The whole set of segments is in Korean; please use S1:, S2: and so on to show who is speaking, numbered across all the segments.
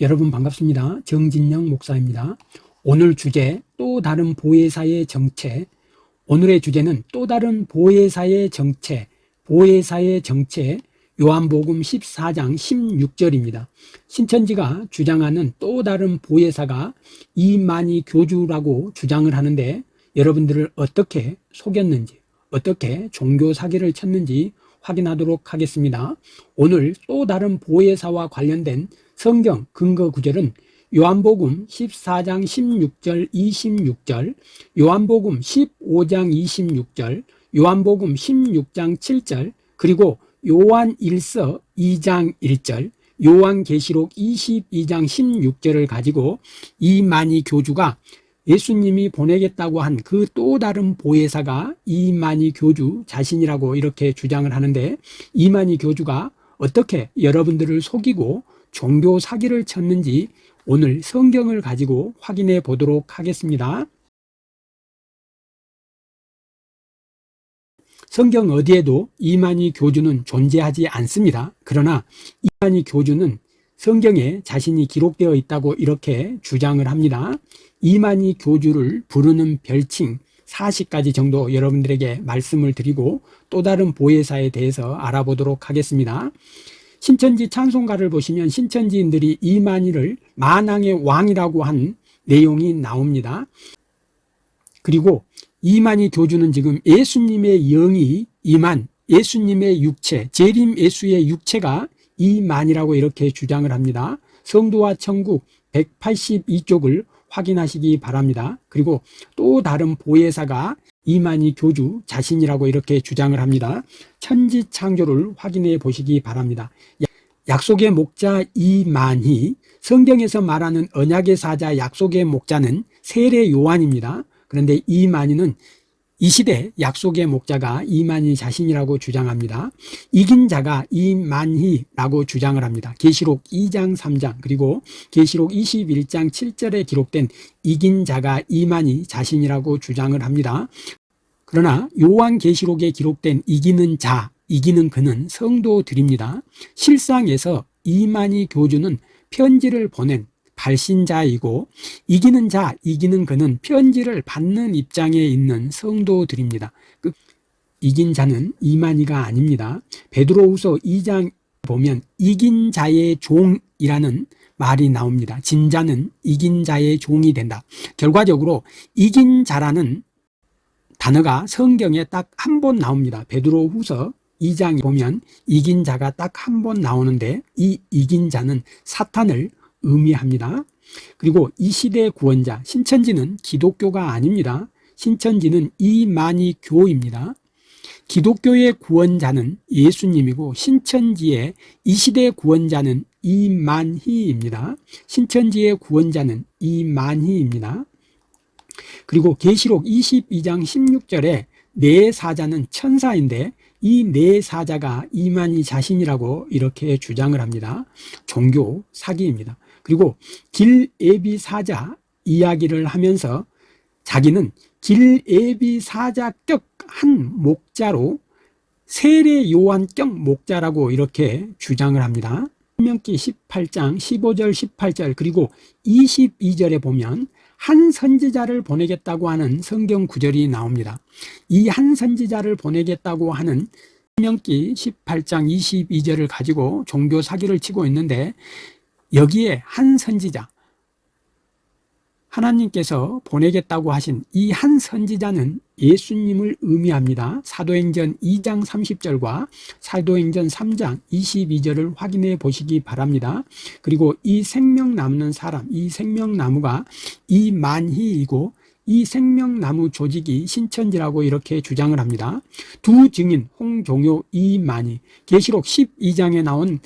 S1: 여러분 반갑습니다. 정진영 목사입니다. 오늘 주제 또 다른 보혜사의 정체 오늘의 주제는 또 다른 보혜사의 정체 보혜사의 정체 요한복음 14장 16절입니다. 신천지가 주장하는 또 다른 보혜사가 이만희 교주라고 주장을 하는데 여러분들을 어떻게 속였는지 어떻게 종교 사기를 쳤는지 확인하도록 하겠습니다. 오늘 또 다른 보혜사와 관련된 성경 근거 구절은 요한복음 14장 16절 26절 요한복음 15장 26절 요한복음 16장 7절 그리고 요한 1서 2장 1절 요한계시록 22장 16절을 가지고 이만희 교주가 예수님이 보내겠다고 한 그 또 다른 보혜사가 이만희 교주 자신이라고 이렇게 주장을 하는데 이만희 교주가 어떻게 여러분들을 속이고 종교 사기를 쳤는지 오늘 성경을 가지고 확인해 보도록 하겠습니다. 성경 어디에도 이만희 교주는 존재하지 않습니다. 그러나 이만희 교주는 성경에 자신이 기록되어 있다고 이렇게 주장을 합니다. 이만희 교주를 부르는 별칭 40가지 정도 여러분들에게 말씀을 드리고 또 다른 보혜사에 대해서 알아보도록 하겠습니다. 신천지 찬송가를 보시면 신천지인들이 이만희를 만왕의 왕이라고 한 내용이 나옵니다. 그리고 이만희 교주는 지금 예수님의 영이 이만 예수님의 육체 재림 예수의 육체가 이만이라고 이렇게 주장을 합니다. 성도와 천국 182쪽을 확인하시기 바랍니다. 그리고 또 다른 보혜사가 이만희 교주 자신이라고 이렇게 주장을 합니다. 천지 창조를 확인해 보시기 바랍니다. 약속의 목자 이만희 성경에서 말하는 언약의 사자 약속의 목자는 세례 요한입니다. 그런데 이만희는 이 시대 약속의 목자가 이만희 자신이라고 주장합니다. 이긴 자가 이만희라고 주장을 합니다. 계시록 2장 3장 그리고 계시록 21장 7절에 기록된 이긴 자가 이만희 자신이라고 주장을 합니다. 그러나 요한계시록에 기록된 이기는 자, 이기는 그는 성도들입니다. 실상에서 이만희 교주는 편지를 보낸 발신자이고 이기는 자, 이기는 그는 편지를 받는 입장에 있는 성도들입니다. 그 이긴 자는 이만희가 아닙니다. 베드로후서 2장 보면 이긴 자의 종이라는 말이 나옵니다. 진자는 이긴 자의 종이 된다. 결과적으로 이긴 자라는 단어가 성경에 딱 한 번 나옵니다. 베드로후서 2장에 보면 이긴 자가 딱 한 번 나오는데 이 이긴 자는 사탄을 의미합니다. 그리고 이 시대의 구원자 신천지는 기독교가 아닙니다. 신천지는 이만희 교입니다. 기독교의 구원자는 예수님이고 신천지의 이 시대의 구원자는 이만희입니다. 신천지의 구원자는 이만희입니다. 그리고 계시록 22장 16절에 네 사자는 천사인데 이네 사자가 이만희 자신이라고 이렇게 주장을 합니다. 종교 사기입니다. 그리고 길예비 사자 이야기를 하면서 자기는 길예비 사자격 한 목자로 세례 요한격 목자라고 이렇게 주장을 합니다. 신명기 18장 15절 18절 그리고 22절에 보면 한 선지자를 보내겠다고 하는 성경 구절이 나옵니다. 이 한 선지자를 보내겠다고 하는 신명기 18장 22절을 가지고 종교 사기를 치고 있는데 여기에 한 선지자 하나님께서 보내겠다고 하신 이 한 선지자는 예수님을 의미합니다. 사도행전 2장 30절과 사도행전 3장 22절을 확인해 보시기 바랍니다. 그리고 이 생명 남는 사람, 이 생명나무가 이 만희이고 이 생명나무 조직이 신천지라고 이렇게 주장을 합니다. 두 증인 홍종효 이만희 계시록 12장에 나온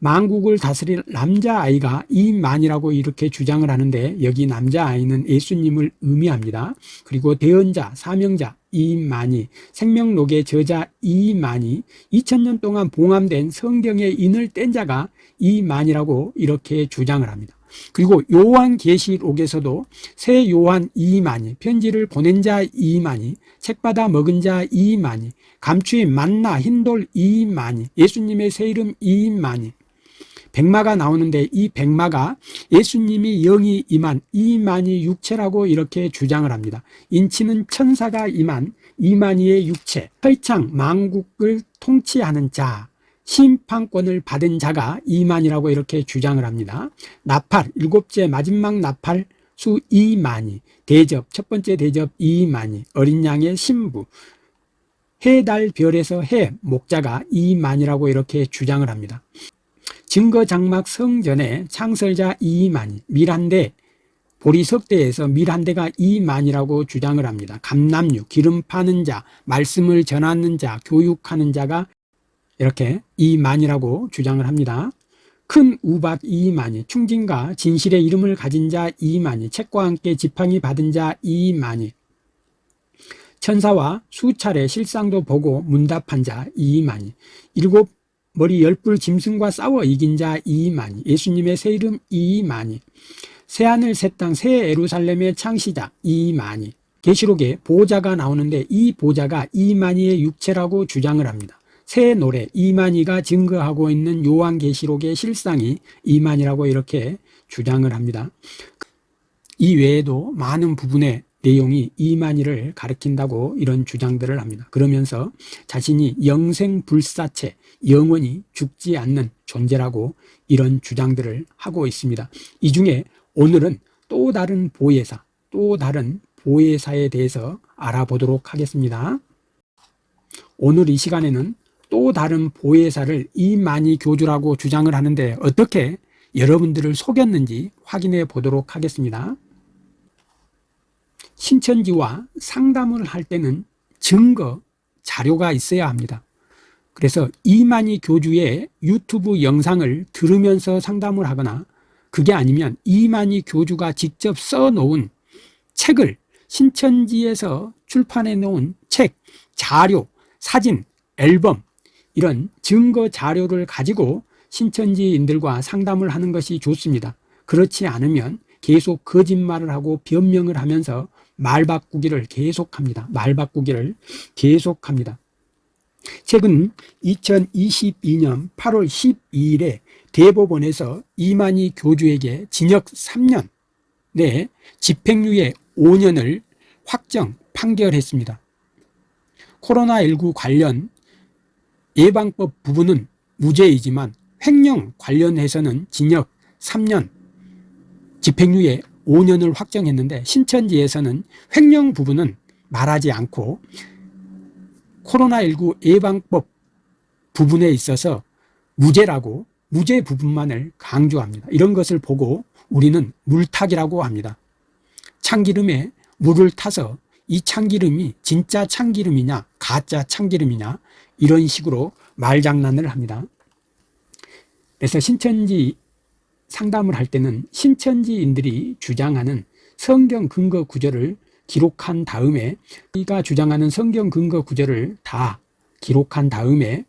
S1: 만국을 다스릴 남자아이가 이만이라고 이렇게 주장을 하는데 여기 남자아이는 예수님을 의미합니다. 그리고 대언자, 사명자 이만이, 생명록의 저자 이만이, 2000년 동안 봉함된 성경의 인을 뗀 자가 이만이라고 이렇게 주장을 합니다. 그리고 요한계시록에서도 새 요한 이만이, 편지를 보낸 자 이만이, 책 받아 먹은 자 이만이, 감추인 만나 흰돌 이만이, 예수님의 새 이름 이만이, 백마가 나오는데 이 백마가 예수님이 영이 임한 이만희 육체라고 이렇게 주장을 합니다. 인치는 천사가 임한 이만희의 육체, 설창 망국을 통치하는 자, 심판권을 받은 자가 이만이라고 이렇게 주장을 합니다. 나팔, 일곱째 마지막 나팔 수 이만희, 대접, 첫 번째 대접 이만희, 어린 양의 신부, 해, 달, 별에서 해, 목자가 이만이라고 이렇게 주장을 합니다. 증거장막 성전의 창설자 이만희, 밀한대, 보리석대에서 밀한대가 이만이라고 주장을 합니다. 감남류, 기름 파는 자, 말씀을 전하는 자, 교육하는 자가 이렇게 이만이라고 주장을 합니다. 큰 우박 이만희, 충진과 진실의 이름을 가진 자 이만희, 책과 함께 지팡이 받은 자 이만희, 천사와 수차례 실상도 보고 문답한 자 이만희, 일곱 머리 열불 짐승과 싸워 이긴 자 이만희, 예수님의 새 이름 이만희, 새하늘 새 땅 새 에루살렘의 창시자 이만희, 계시록에 보좌가 나오는데 이 보좌가 이만희의 육체라고 주장을 합니다. 새 노래 이만희가 증거하고 있는 요한계시록의 실상이 이만희라고 이렇게 주장을 합니다. 이 외에도 많은 부분의 내용이 이만희를 가리킨다고 이런 주장들을 합니다. 그러면서 자신이 영생불사체, 영원히 죽지 않는 존재라고 이런 주장들을 하고 있습니다. 이 중에 오늘은 또 다른 보혜사, 또 다른 보혜사에 대해서 알아보도록 하겠습니다. 오늘 이 시간에는 또 다른 보혜사를 이만희 교주라고 주장을 하는데 어떻게 여러분들을 속였는지 확인해 보도록 하겠습니다. 신천지와 상담을 할 때는 증거, 자료가 있어야 합니다. 그래서 이만희 교주의 유튜브 영상을 들으면서 상담을 하거나 그게 아니면 이만희 교주가 직접 써놓은 책을 신천지에서 출판해 놓은 책, 자료, 사진, 앨범 이런 증거 자료를 가지고 신천지인들과 상담을 하는 것이 좋습니다. 그렇지 않으면 계속 거짓말을 하고 변명을 하면서 말 바꾸기를 계속합니다. 말 바꾸기를 계속합니다. 최근 2022년 8월 12일에 대법원에서 이만희 교주에게 징역 3년 내 집행유예 5년을 확정 판결했습니다. 코로나19 관련 예방법 부분은 무죄이지만 횡령 관련해서는 징역 3년, 집행유예 5년을 확정했는데 신천지에서는 횡령 부분은 말하지 않고 코로나19 예방법 부분에 있어서 무죄라고 무죄 부분만을 강조합니다. 이런 것을 보고 우리는 물타기라고 합니다. 참기름에 물을 타서 이 참기름이 진짜 참기름이냐 가짜 참기름이냐 이런 식으로 말장난을 합니다. 그래서 신천지 상담을 할 때는 신천지인들이 주장하는 성경 근거 구절을 기록한 다음에 우리가 주장하는 성경 근거 구절을 다 기록한 다음에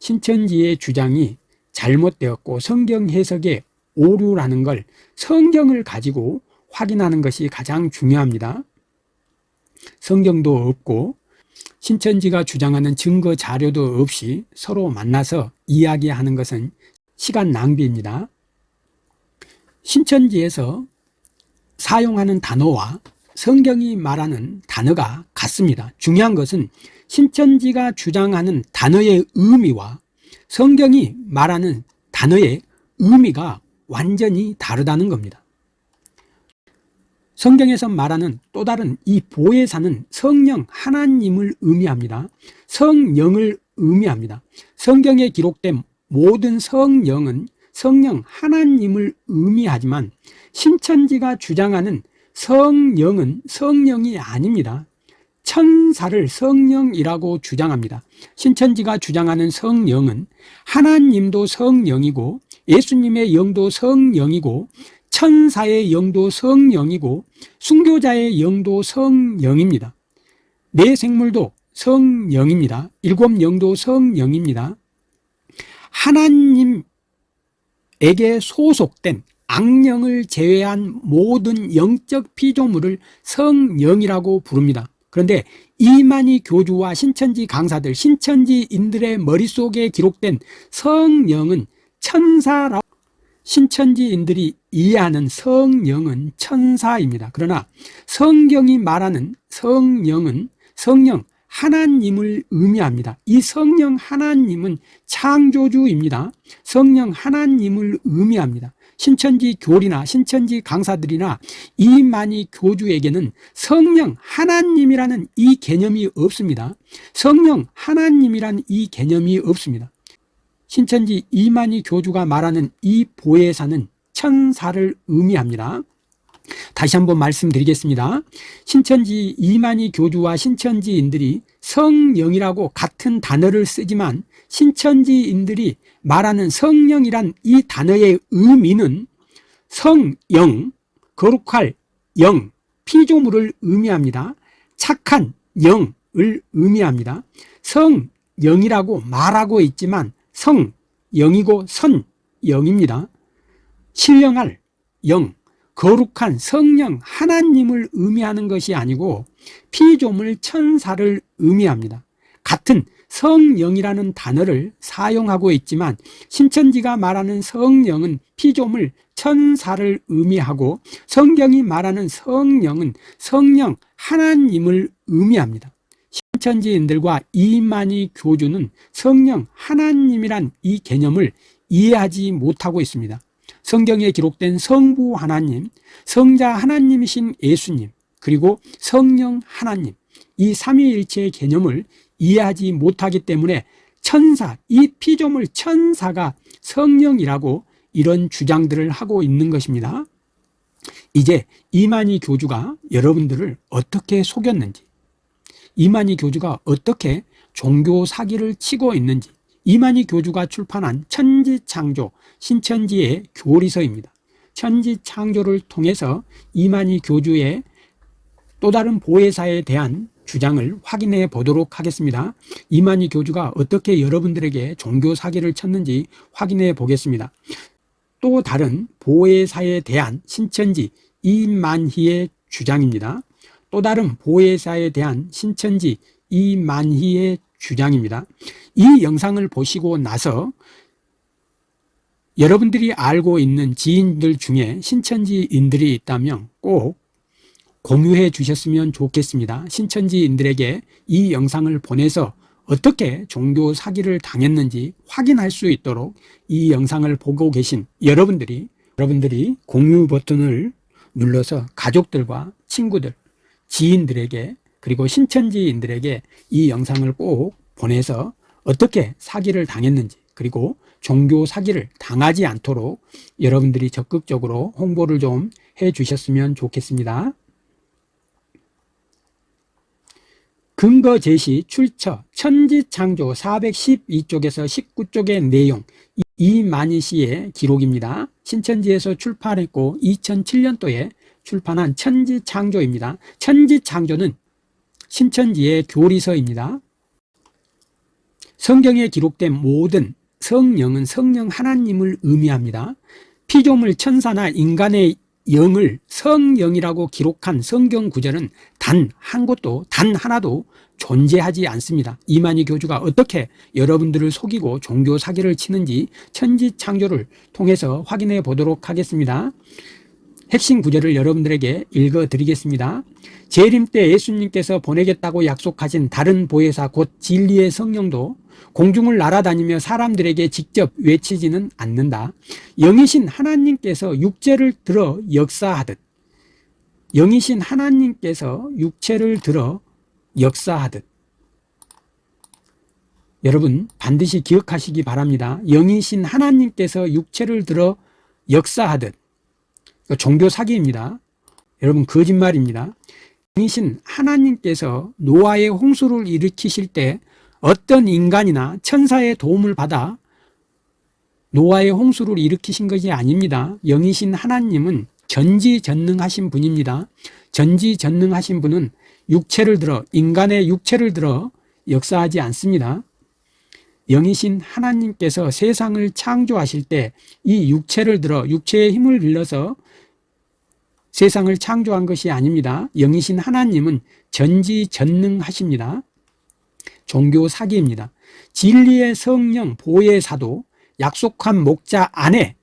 S1: 신천지의 주장이 잘못되었고 성경 해석에 오류라는 걸 성경을 가지고 확인하는 것이 가장 중요합니다. 성경도 없고 신천지가 주장하는 증거 자료도 없이 서로 만나서 이야기하는 것은 시간 낭비입니다. 신천지에서 사용하는 단어와 성경이 말하는 단어가 같습니다. 중요한 것은 신천지가 주장하는 단어의 의미와 성경이 말하는 단어의 의미가 완전히 다르다는 겁니다. 성경에서 말하는 또 다른 이 보혜사는 성령 하나님을 의미합니다. 성령을 의미합니다. 성경에 기록된 모든 성령은 성령 하나님을 의미하지만 신천지가 주장하는 성령은 성령이 아닙니다. 천사를 성령이라고 주장합니다. 신천지가 주장하는 성령은 하나님도 성령이고 예수님의 영도 성령이고 천사의 영도 성령이고 순교자의 영도 성령입니다. 내 생물도 성령입니다. 일곱 영도 성령입니다. 하나님에게 소속된 악령을 제외한 모든 영적 피조물을 성령이라고 부릅니다. 그런데 이만희 교주와 신천지 강사들, 신천지인들의 머릿속에 기록된 성령은 천사라고 신천지인들이 이해하는 성령은 천사입니다. 그러나 성경이 말하는 성령은 성령 하나님을 의미합니다. 이 성령 하나님은 창조주입니다. 성령 하나님을 의미합니다. 신천지 교리나 신천지 강사들이나 이만희 교주에게는 성령 하나님이라는 이 개념이 없습니다. 성령 하나님이란 이 개념이 없습니다. 신천지 이만희 교주가 말하는 이 보혜사는 천사를 의미합니다. 다시 한번 말씀드리겠습니다. 신천지 이만희 교주와 신천지인들이 성령이라고 같은 단어를 쓰지만 신천지인들이 말하는 성령이란 이 단어의 의미는 성영, 거룩할 영, 피조물을 의미합니다. 착한 영을 의미합니다. 성영이라고 말하고 있지만 성, 영이고 선, 영입니다. 신령할 영, 거룩한 성령 하나님을 의미하는 것이 아니고 피조물 천사를 의미합니다. 같은 성령이라는 단어를 사용하고 있지만 신천지가 말하는 성령은 피조물 천사를 의미하고 성경이 말하는 성령은 성령 하나님을 의미합니다. 신천지인들과 이만희 교주는 성령 하나님이란 이 개념을 이해하지 못하고 있습니다. 성경에 기록된 성부 하나님, 성자 하나님이신 예수님, 그리고 성령 하나님, 이 삼위일체의 개념을 이해하지 못하기 때문에 천사, 이 피조물 천사가 성령이라고 이런 주장들을 하고 있는 것입니다. 이제 이만희 교주가 여러분들을 어떻게 속였는지 이만희 교주가 어떻게 종교 사기를 치고 있는지 이만희 교주가 출판한 천지창조 신천지의 교리서입니다. 천지창조를 통해서 이만희 교주의 또 다른 보혜사에 대한 주장을 확인해 보도록 하겠습니다. 이만희 교주가 어떻게 여러분들에게 종교 사기를 쳤는지 확인해 보겠습니다. 또 다른 보혜사에 대한 신천지 이만희의 주장입니다. 또 다른 보혜사에 대한 신천지 이만희의 주장입니다. 이 영상을 보시고 나서 여러분들이 알고 있는 지인들 중에 신천지인들이 있다면 꼭 공유해 주셨으면 좋겠습니다. 신천지인들에게 이 영상을 보내서 어떻게 종교 사기를 당했는지 확인할 수 있도록 이 영상을 보고 계신 여러분들이 여러분들이 공유 버튼을 눌러서 가족들과 친구들 지인들에게 그리고 신천지인들에게 이 영상을 꼭 보내서 어떻게 사기를 당했는지 그리고 종교 사기를 당하지 않도록 여러분들이 적극적으로 홍보를 좀 해 주셨으면 좋겠습니다. 근거 제시 출처 천지창조 412쪽에서 19쪽의 내용 이만희 씨의 기록입니다. 신천지에서 출판했고 2007년도에 출판한 천지창조입니다. 천지창조는 신천지의 교리서입니다. 성경에 기록된 모든 성령은 성령 하나님을 의미합니다. 피조물 천사나 인간의 영을 성령이라고 기록한 성경 구절은 단 한 곳도 단 하나도 존재하지 않습니다. 이만희 교주가 어떻게 여러분들을 속이고 종교 사기를 치는지 천지창조를 통해서 확인해 보도록 하겠습니다. 핵심 구절을 여러분들에게 읽어드리겠습니다. 재림 때 예수님께서 보내겠다고 약속하신 다른 보혜사 곧 진리의 성령도 공중을 날아다니며 사람들에게 직접 외치지는 않는다. 영이신 하나님께서 육체를 들어 역사하듯 영이신 하나님께서 육체를 들어 역사하듯 여러분 반드시 기억하시기 바랍니다. 영이신 하나님께서 육체를 들어 역사하듯 종교 사기입니다. 여러분 거짓말입니다. 영이신 하나님께서 노아의 홍수를 일으키실 때 어떤 인간이나 천사의 도움을 받아 노아의 홍수를 일으키신 것이 아닙니다. 영이신 하나님은 전지전능하신 분입니다. 전지전능하신 분은 육체를 들어 인간의 육체를 들어 역사하지 않습니다. 영이신 하나님께서 세상을 창조하실 때 이 육체를 들어 육체의 힘을 빌려서 세상을 창조한 것이 아닙니다. 영이신 하나님은 전지전능하십니다. 종교 사기입니다. 진리의 성령 보혜사도 약속한 목자 안에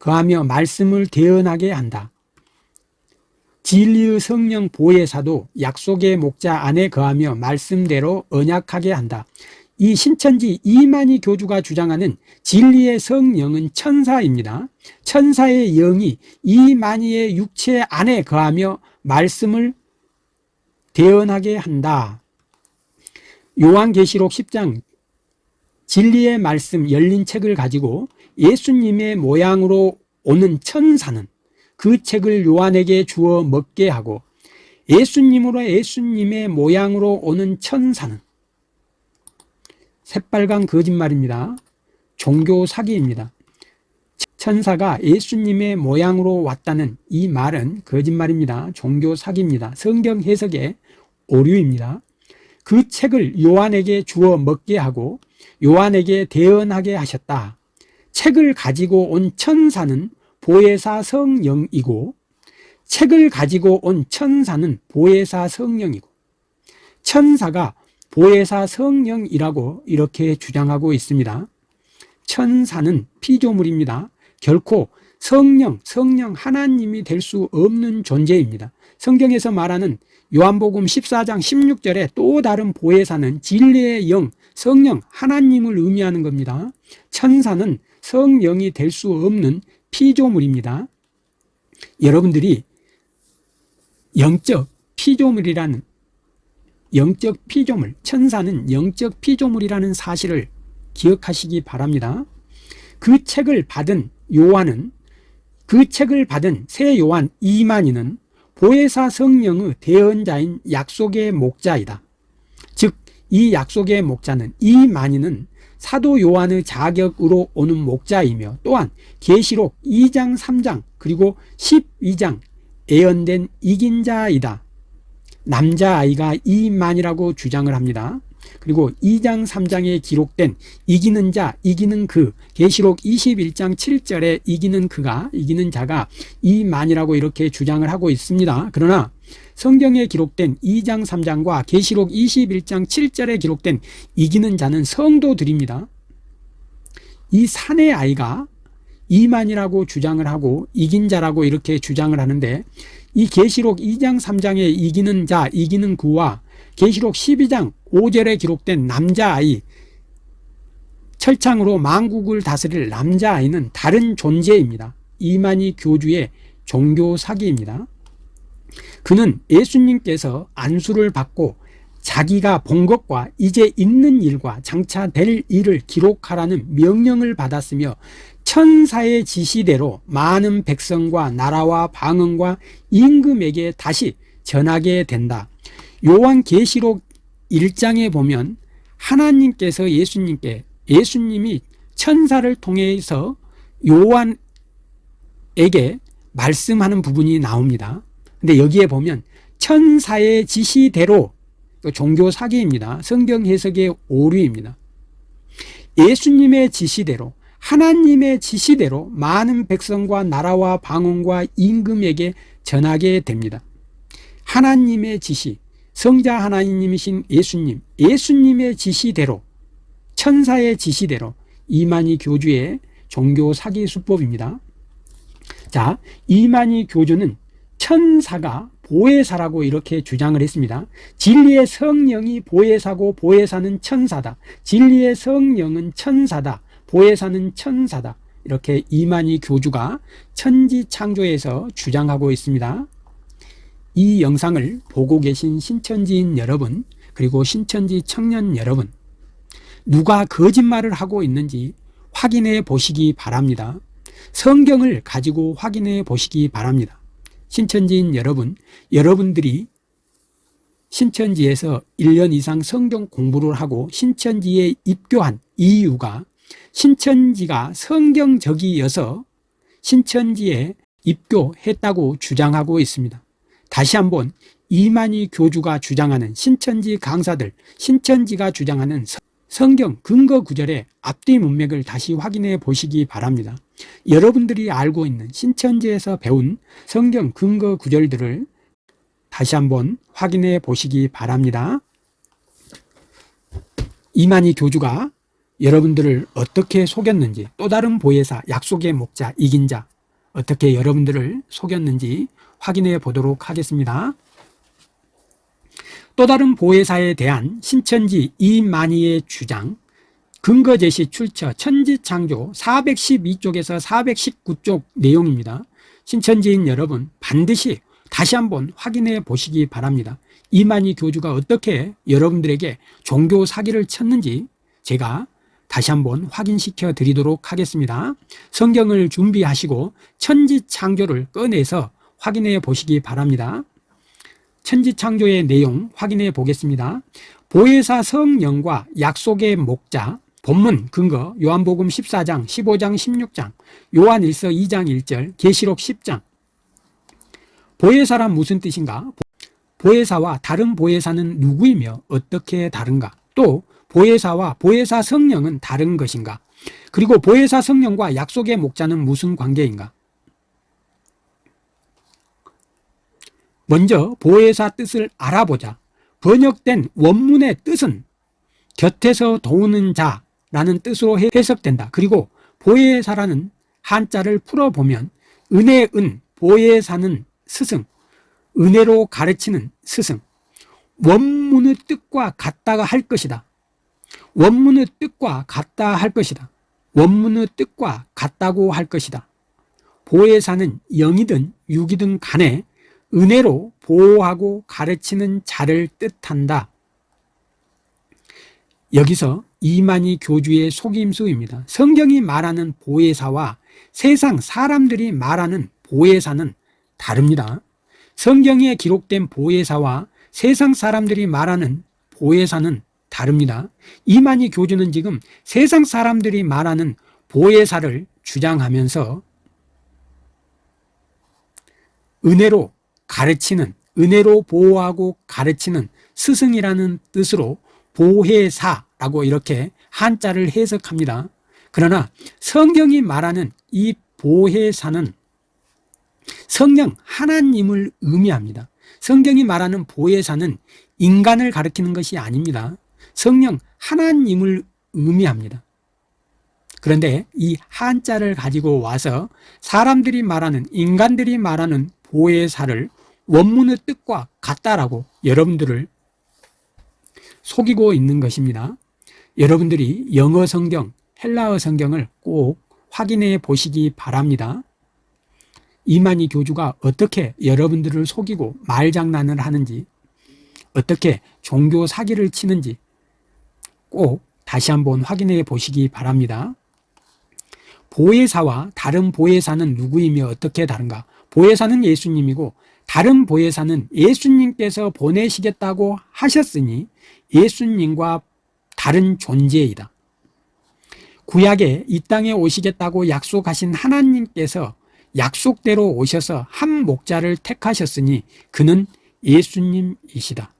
S1: 거하며 말씀을 대언하게 한다. 진리의 성령 보혜사도 약속의 목자 안에 거하며 말씀대로 언약하게 한다. 이 신천지 이만희 교주가 주장하는 진리의 성령은 천사입니다. 천사의 영이 이만희의 육체 안에 거하며 말씀을 대언하게 한다. 요한계시록 10장 진리의 말씀 열린 책을 가지고 예수님의 모양으로 오는 천사는 그 책을 요한에게 주어 먹게 하고 예수님으로 예수님의 모양으로 오는 천사는 새빨간 거짓말입니다. 종교 사기입니다. 천사가 예수님의 모양으로 왔다는 이 말은 거짓말입니다. 종교 사기입니다. 성경 해석의 오류입니다. 그 책을 요한에게 주어 먹게 하고 요한에게 대언하게 하셨다. 책을 가지고 온 천사는 보혜사 성령이고 책을 가지고 온 천사는 보혜사 성령이고 천사가 보혜사 성령이라고 이렇게 주장하고 있습니다. 천사는 피조물입니다. 결코 성령, 성령 하나님이 될 수 없는 존재입니다. 성경에서 말하는 요한복음 14장 16절에 또 다른 보혜사는 진리의 영, 성령, 하나님을 의미하는 겁니다. 천사는 성령이 될 수 없는 피조물입니다. 여러분들이 영적 피조물이라는 영적 피조물, 천사는 영적 피조물이라는 사실을 기억하시기 바랍니다. 그 책을 받은 요한은 그 책을 받은 새 요한 이만희는 보혜사 성령의 대언자인 약속의 목자이다. 즉 이 약속의 목자는 이만희는 사도 요한의 자격으로 오는 목자이며 또한 계시록 2장 3장 그리고 12장 예언된 이긴 자이다. 남자아이가 이만이라고 주장을 합니다. 그리고 2장 3장에 기록된 이기는 자 이기는 그 계시록 21장 7절에 이기는 그가 이기는 자가 이만이라고 이렇게 주장을 하고 있습니다. 그러나 성경에 기록된 2장 3장과 계시록 21장 7절에 기록된 이기는 자는 성도들입니다. 이 산의 아이가 이만이라고 주장을 하고 이긴 자라고 이렇게 주장을 하는데 이 계시록 2장 3장에 이기는 자 이기는 그와 계시록 12장 5절에 기록된 남자아이 철창으로 만국을 다스릴 남자아이는 다른 존재입니다. 이만희 교주의 종교 사기입니다. 그는 예수님께서 안수를 받고 자기가 본 것과 이제 있는 일과 장차 될 일을 기록하라는 명령을 받았으며 천사의 지시대로 많은 백성과 나라와 방언과 임금에게 다시 전하게 된다 요한 계시록 1장에 보면 하나님께서 예수님께 예수님이 천사를 통해서 요한에게 말씀하는 부분이 나옵니다. 근데 여기에 보면 천사의 지시대로 종교 사기입니다. 성경 해석의 오류입니다. 예수님의 지시대로 하나님의 지시대로 많은 백성과 나라와 방언과 임금에게 전하게 됩니다. 하나님의 지시 성자 하나님이신 예수님 예수님의 지시대로 천사의 지시대로 이만희 교주의 종교 사기 수법입니다. 자 이만희 교주는 천사가 보혜사라고 이렇게 주장을 했습니다. 진리의 성령이 보혜사고 보혜사는 천사다. 진리의 성령은 천사다. 보혜사는 천사다. 이렇게 이만희 교주가 천지창조에서 주장하고 있습니다 이 영상을 보고 계신 신천지인 여러분 그리고 신천지 청년 여러분 누가 거짓말을 하고 있는지 확인해 보시기 바랍니다. 성경을 가지고 확인해 보시기 바랍니다. 신천지인 여러분 여러분들이 신천지에서 1년 이상 성경 공부를 하고 신천지에 입교한 이유가 신천지가 성경적이어서 신천지에 입교했다고 주장하고 있습니다 다시 한번 이만희 교주가 주장하는 신천지 강사들 신천지가 주장하는 성경 근거 구절의 앞뒤 문맥을 다시 확인해 보시기 바랍니다. 여러분들이 알고 있는 신천지에서 배운 성경 근거 구절들을 다시 한번 확인해 보시기 바랍니다. 이만희 교주가 여러분들을 어떻게 속였는지 또 다른 보혜사 약속의 목자 이긴 자 어떻게 여러분들을 속였는지 확인해 보도록 하겠습니다. 또 다른 보혜사에 대한 신천지 이만희의 주장. 근거 제시 출처 천지창조 412쪽에서 419쪽 내용입니다. 신천지인 여러분 반드시 다시 한번 확인해 보시기 바랍니다. 이만희 교주가 어떻게 여러분들에게 종교 사기를 쳤는지 제가 다시 한번 확인시켜 드리도록 하겠습니다. 성경을 준비하시고 천지창조를 꺼내서 확인해 보시기 바랍니다. 천지창조의 내용 확인해 보겠습니다. 보혜사 성령과 약속의 목자 본문 근거 요한복음 14장 15장 16장 요한일서 2장 1절 계시록 10장. 보혜사란 무슨 뜻인가? 보혜사와 다른 보혜사는 누구이며 어떻게 다른가? 또 보혜사와 보혜사 성령은 다른 것인가? 그리고 보혜사 성령과 약속의 목자는 무슨 관계인가 먼저 보혜사 뜻을 알아보자. 번역된 원문의 뜻은 곁에서 도우는 자라는 뜻으로 해석된다. 그리고 보혜사라는 한자를 풀어보면 은혜은 보혜사는 스승 은혜로 가르치는 스승. 원문의 뜻과 같다가 할 것이다. 원문의 뜻과 같다 할 것이다. 원문의 뜻과 같다고 할 것이다. 보혜사는 영이든 육이든 간에 은혜로 보호하고 가르치는 자를 뜻한다. 여기서 이만희 교주의 속임수입니다. 성경이 말하는 보혜사와 세상 사람들이 말하는 보혜사는 다릅니다. 성경에 기록된 보혜사와 세상 사람들이 말하는 보혜사는 다릅니다. 이만희 교주는 지금 세상 사람들이 말하는 보혜사를 주장하면서 은혜로 가르치는 은혜로 보호하고 가르치는 스승이라는 뜻으로 보혜사라고 이렇게 한자를 해석합니다. 그러나 성경이 말하는 이 보혜사는 성령 하나님을 의미합니다. 성경이 말하는 보혜사는 인간을 가리키는 것이 아닙니다. 성령 하나님을 의미합니다. 그런데 이 한자를 가지고 와서 사람들이 말하는 인간들이 말하는 보혜사를 원문의 뜻과 같다라고 여러분들을 속이고 있는 것입니다. 여러분들이 영어 성경, 헬라어 성경을 꼭 확인해 보시기 바랍니다. 이만희 교주가 어떻게 여러분들을 속이고 말장난을 하는지 어떻게 종교 사기를 치는지 꼭 다시 한번 확인해 보시기 바랍니다. 보혜사와 다른 보혜사는 누구이며 어떻게 다른가? 보혜사는 예수님이고 다른 보혜사는 예수님께서 보내시겠다고 하셨으니 예수님과 다른 존재이다. 구약에 이 땅에 오시겠다고 약속하신 하나님께서 약속대로 오셔서 한 목자를 택하셨으니 그는 예수님이시다.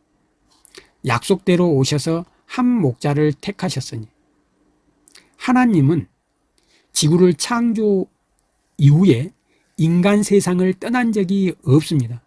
S1: 약속대로 오셔서 한 목자를 택하셨으니. 하나님은 지구를 창조 이후에 인간 세상을 떠난 적이 없습니다.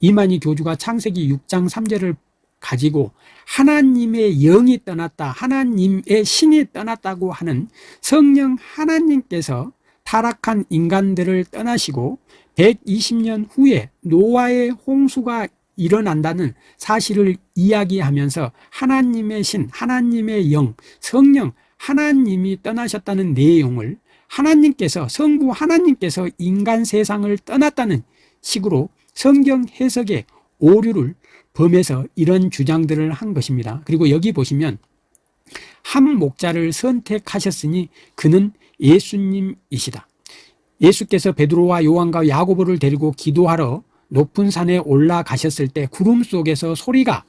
S1: 이만희 교주가 창세기 6장 3절을 가지고 하나님의 영이 떠났다 하나님의 신이 떠났다고 하는 성령 하나님께서 타락한 인간들을 떠나시고 120년 후에 노아의 홍수가 일어난다는 사실을 이야기하면서 하나님의 신, 하나님의 영, 성령, 하나님이 떠나셨다는 내용을 하나님께서 성부 하나님께서 인간 세상을 떠났다는 식으로 성경 해석의 오류를 범해서 이런 주장들을 한 것입니다. 그리고 여기 보시면 한 목자를 선택하셨으니 그는 예수님이시다. 예수께서 베드로와 요한과 야고보를 데리고 기도하러 높은 산에 올라가셨을 때 구름 속에서 소리가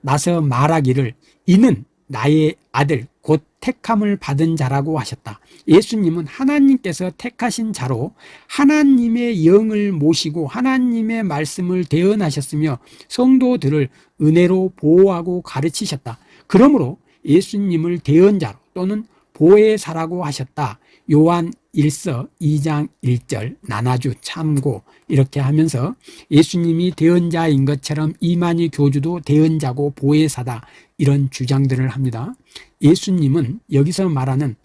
S1: 나서 말하기를 이는 나의 아들 곧 택함을 받은 자라고 하셨다 예수님은 하나님께서 택하신 자로 하나님의 영을 모시고 하나님의 말씀을 대언하셨으며 성도들을 은혜로 보호하고 가르치셨다. 그러므로 예수님을 대언자로 또는 보혜사라고 하셨다. 요한 1서 2장 1절 나나주 참고 이렇게 하면서 예수님이 대언자인 것처럼 이만희 교주도 대언자고 보혜사다. 이런 주장들을 합니다. 예수님은 여기서 말하는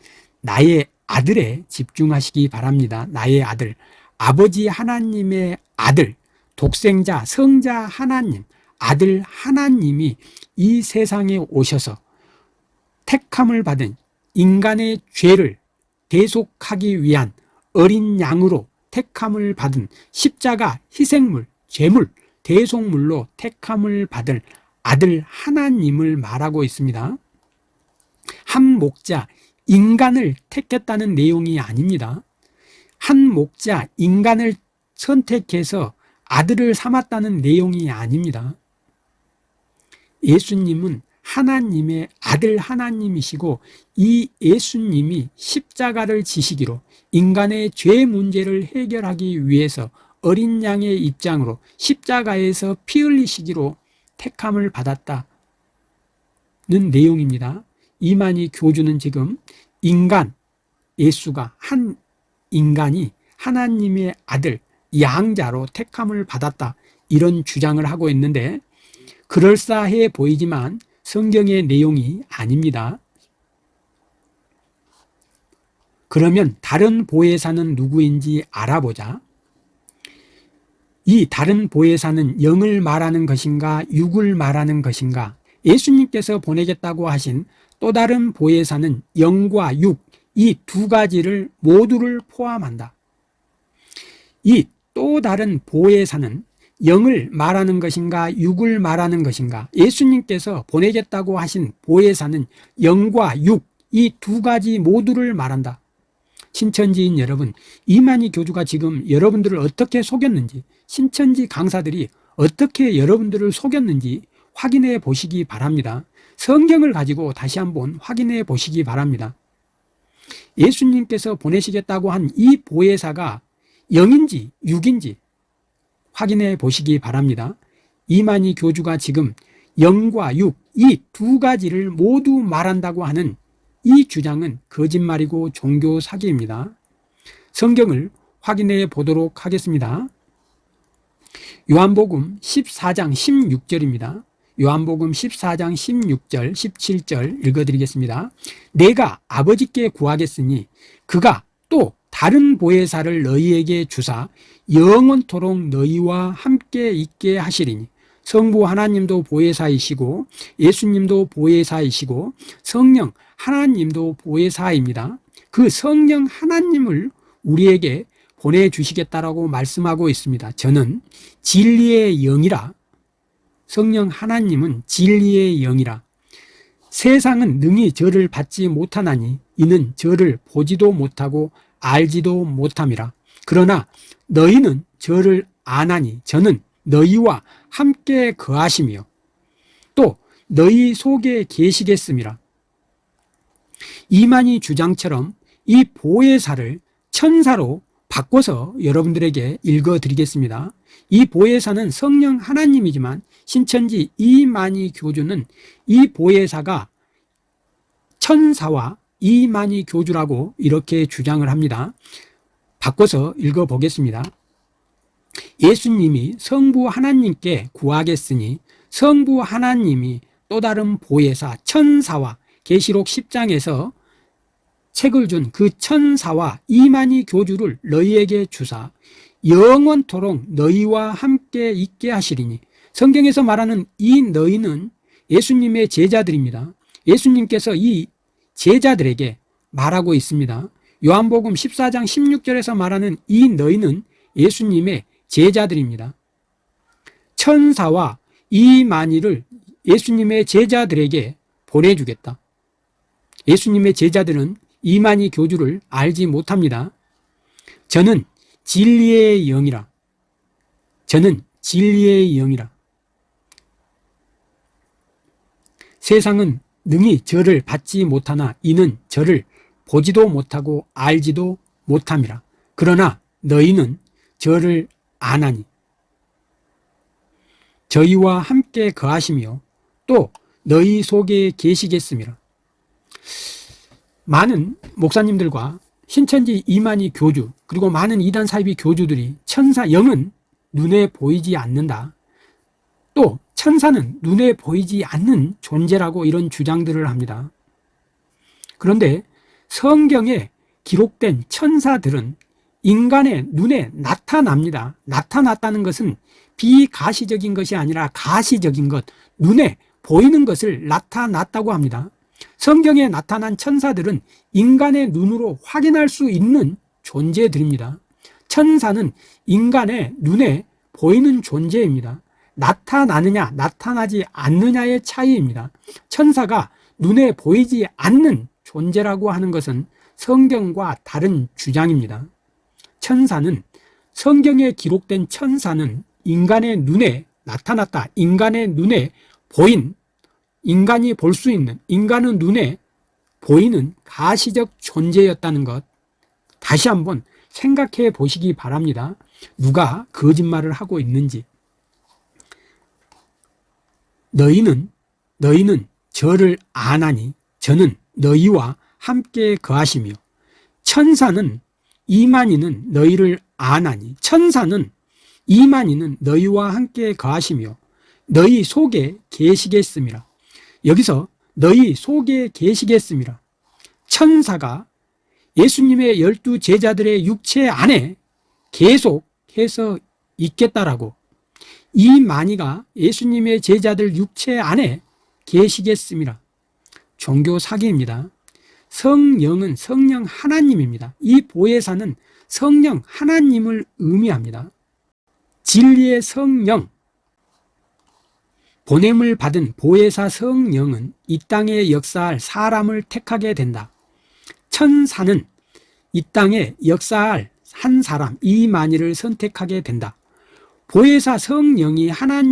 S1: 나의 아들에 집중하시기 바랍니다. 나의 아들, 아버지 하나님의 아들, 독생자, 성자 하나님, 아들 하나님이 이 세상에 오셔서 택함을 받은 인간의 죄를 대속하기 위한 어린 양으로 택함을 받은 십자가 희생물, 죄물, 대속물로 택함을 받을 아들 하나님을 말하고 있습니다. 한 목자, 인간을 택했다는 내용이 아닙니다. 한 목자, 인간을 선택해서 아들을 삼았다는 내용이 아닙니다. 예수님은 하나님의 아들 하나님이시고 이 예수님이 십자가를 지시기로 인간의 죄 문제를 해결하기 위해서 어린 양의 입장으로 십자가에서 피 흘리시기로 택함을 받았다는 내용입니다. 이만희 교주는 지금 인간, 예수가 한 인간이 하나님의 아들, 양자로 택함을 받았다 이런 주장을 하고 있는데 그럴싸해 보이지만 성경의 내용이 아닙니다. 그러면 다른 보혜사는 누구인지 알아보자. 이 다른 보혜사는 영을 말하는 것인가 육을 말하는 것인가 예수님께서 보내겠다고 하신 또 다른 보혜사는 영과 육 이 두 가지를 모두를 포함한다. 이 또 다른 보혜사는 영을 말하는 것인가 육을 말하는 것인가 예수님께서 보내겠다고 하신 보혜사는 영과 육 이 두 가지 모두를 말한다 신천지인 여러분 이만희 교주가 지금 여러분들을 어떻게 속였는지 신천지 강사들이 어떻게 여러분들을 속였는지 확인해 보시기 바랍니다 성경을 가지고 다시 한번 확인해 보시기 바랍니다 예수님께서 보내시겠다고 한 이 보혜사가 영인지 육인지 확인해 보시기 바랍니다. 이만희 교주가 지금 영과 육, 이 두 가지를 모두 말한다고 하는 이 주장은 거짓말이고 종교 사기입니다. 성경을 확인해 보도록 하겠습니다. 요한복음 14장 16절입니다. 요한복음 14장 16절, 17절 읽어드리겠습니다. 내가 아버지께 구하겠으니 그가 또 다른 보혜사를 너희에게 주사 영원토록 너희와 함께 있게 하시리니 성부 하나님도 보혜사이시고 예수님도 보혜사이시고 성령 하나님도 보혜사입니다. 그 성령 하나님을 우리에게 보내주시겠다라고 말씀하고 있습니다. 저는 진리의 영이라 성령 하나님은 진리의 영이라. 세상은 능히 저를 받지 못하나니 이는 저를 보지도 못하고 알지도 못함이라. 그러나 너희는 저를 아나니 저는 너희와 함께 거하시며 또 너희 속에 계시겠음이라 이만희 주장처럼 이 보혜사를 천사로 바꿔서 여러분들에게 읽어드리겠습니다 이 보혜사는 성령 하나님이지만 신천지 이만희 교주는 이 보혜사가 천사와 이만희 교주라고 이렇게 주장을 합니다. 바꿔서 읽어보겠습니다. 예수님이 성부 하나님께 구하겠으니 성부 하나님이 또 다른 보혜사 천사와 계시록 10장에서 책을 준 그 천사와 이만희 교주를 너희에게 주사 영원토록 너희와 함께 있게 하시리니. 성경에서 말하는 이 너희는 예수님의 제자들입니다. 예수님께서 이 제자들에게 말하고 있습니다. 요한복음 14장 16절에서 말하는 이 너희는 예수님의 제자들입니다. 천사와 이 만일을 예수님의 제자들에게 보내주겠다. 예수님의 제자들은 이만희 교주를 알지 못합니다. 저는 진리의 영이라. 저는 진리의 영이라. 세상은 능히 저를 받지 못하나 이는 저를 보지도 못하고 알지도 못함이라. 그러나 너희는 저를 아나니. 저희와 함께 거하시며 또 너희 속에 계시겠음이라 많은 목사님들과 신천지 이만희 교주 그리고 많은 이단 사이비 교주들이 천사 영은 눈에 보이지 않는다 또 천사는 눈에 보이지 않는 존재라고 이런 주장들을 합니다 그런데 성경에 기록된 천사들은 인간의 눈에 나타납니다. 나타났다는 것은 비가시적인 것이 아니라 가시적인 것, 눈에 보이는 것을 나타났다고 합니다. 성경에 나타난 천사들은 인간의 눈으로 확인할 수 있는 존재들입니다. 천사는 인간의 눈에 보이는 존재입니다. 나타나느냐, 나타나지 않느냐의 차이입니다. 천사가 눈에 보이지 않는 존재라고 하는 것은 성경과 다른 주장입니다. 천사는 성경에 기록된 천사는 인간의 눈에 나타났다. 인간의 눈에 보인 인간이 볼 수 있는 인간의 눈에 보이는 가시적 존재였다는 것. 다시 한번 생각해 보시기 바랍니다. 누가 거짓말을 하고 있는지. 너희는 너희는 저를 아나니? 저는 너희와 함께 거하시며 천사는 이만희는 너희를 아나니? 천사는 이만희는 너희와 함께 거하시며 너희 속에 계시겠습니다 여기서 너희 속에 계시겠습니다. 천사가 예수님의 열두 제자들의 육체 안에 계속해서 있겠다라고. 이 만이가 예수님의 제자들 육체 안에 계시겠습니다. 종교 사기입니다. 성령은 성령 하나님입니다. 이 보혜사는 성령 하나님을 의미합니다. 진리의 성령, 보냄을 받은 보혜사 성령은 이 땅에 역사할 사람을 택하게 된다. 천사는 이 땅에 역사할 한 사람, 이만희를 선택하게 된다. 보혜사 성령이 하나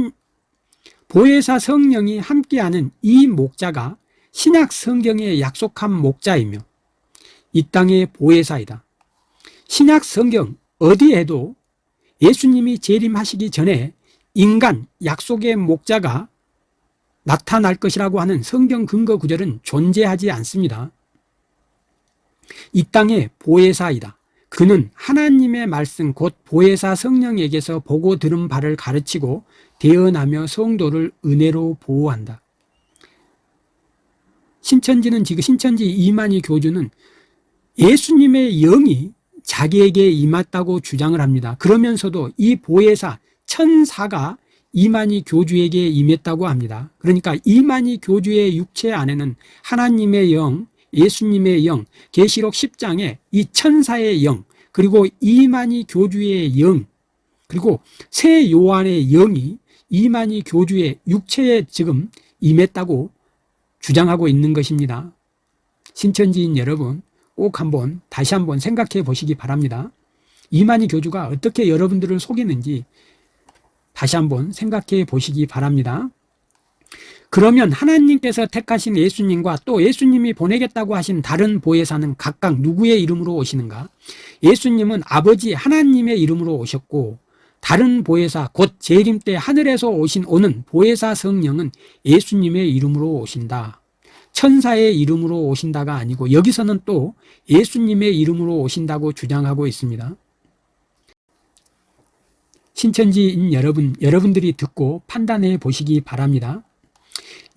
S1: 보혜사 성령이 함께하는 이 목자가 신약 성경에 약속한 목자이며 이 땅의 보혜사이다. 신약 성경 어디에도 예수님이 재림하시기 전에 인간 약속의 목자가 나타날 것이라고 하는 성경 근거 구절은 존재하지 않습니다. 이 땅의 보혜사이다. 그는 하나님의 말씀 곧 보혜사 성령에게서 보고 들은 바를 가르치고 대언하며 성도를 은혜로 보호한다. 신천지는 지금 신천지 이만희 교주는 예수님의 영이 자기에게 임했다고 주장을 합니다. 그러면서도 이 보혜사 천사가 이만희 교주에게 임했다고 합니다. 그러니까 이만희 교주의 육체 안에는 하나님의 영, 예수님의 영, 계시록 10장에 이 천사의 영, 그리고 이만희 교주의 영, 그리고 새 요한의 영이 이만희 교주의 육체에 지금 임했다고 주장하고 있는 것입니다. 신천지인 여러분 꼭 한번 다시 한번 생각해 보시기 바랍니다. 이만희 교주가 어떻게 여러분들을 속이는지 다시 한번 생각해 보시기 바랍니다. 그러면 하나님께서 택하신 예수님과 또 예수님이 보내겠다고 하신 다른 보혜사는 각각 누구의 이름으로 오시는가? 예수님은 아버지 하나님의 이름으로 오셨고 다른 보혜사 곧 재림 때 하늘에서 오신 오는 보혜사 성령은 예수님의 이름으로 오신다 천사의 이름으로 오신다가 아니고 여기서는 또 예수님의 이름으로 오신다고 주장하고 있습니다 신천지인 여러분, 여러분들이 듣고 판단해 보시기 바랍니다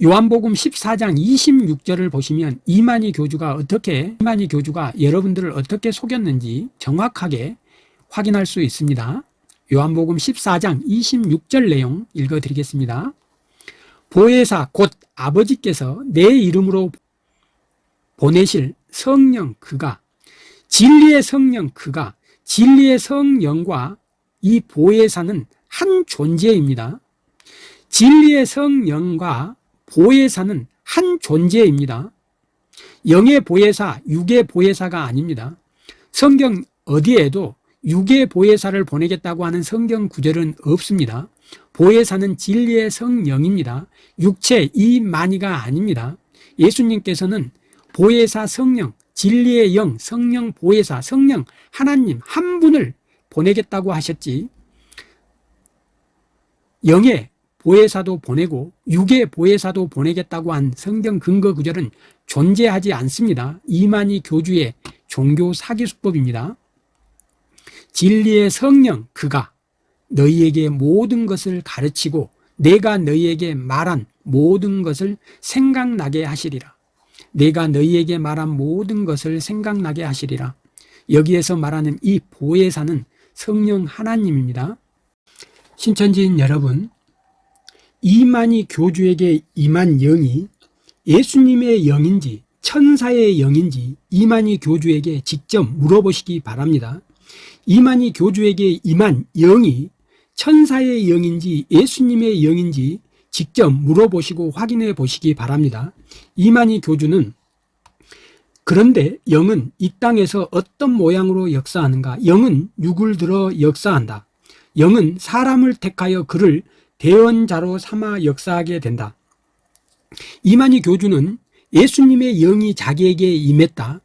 S1: 요한복음 14장 26절을 보시면 이만희 교주가 어떻게 이만희 교주가 여러분들을 어떻게 속였는지 정확하게 확인할 수 있습니다 요한복음 14장 26절 내용 읽어드리겠습니다. 보혜사 곧 아버지께서 내 이름으로 보내실 성령 그가 진리의 성령 그가 진리의 성령과 이 보혜사는 한 존재입니다. 진리의 성령과 보혜사는 한 존재입니다. 영의 보혜사, 육의 보혜사가 아닙니다. 성경 어디에도 육의 보혜사를 보내겠다고 하는 성경 구절은 없습니다. 보혜사는 진리의 성령입니다. 육체 이만희가 아닙니다. 예수님께서는 보혜사 성령, 진리의 영, 성령 보혜사, 성령 하나님 한 분을 보내겠다고 하셨지 영의 보혜사도 보내고 육의 보혜사도 보내겠다고 한 성경 근거 구절은 존재하지 않습니다. 이만희 교주의 종교 사기 수법입니다. 진리의 성령 그가 너희에게 모든 것을 가르치고 내가 너희에게 말한 모든 것을 생각나게 하시리라 내가 너희에게 말한 모든 것을 생각나게 하시리라. 여기에서 말하는 이 보혜사는 성령 하나님입니다. 신천지인 여러분, 이만희 교주에게 임한 영이 예수님의 영인지 천사의 영인지 이만희 교주에게 직접 물어보시기 바랍니다. 이만희 교주에게 임한 영이 천사의 영인지 예수님의 영인지 직접 물어보시고 확인해 보시기 바랍니다. 이만희 교주는 그런데 영은 이 땅에서 어떤 모양으로 역사하는가? 영은 육을 들어 역사한다. 영은 사람을 택하여 그를 대언자로 삼아 역사하게 된다. 이만희 교주는 예수님의 영이 자기에게 임했다.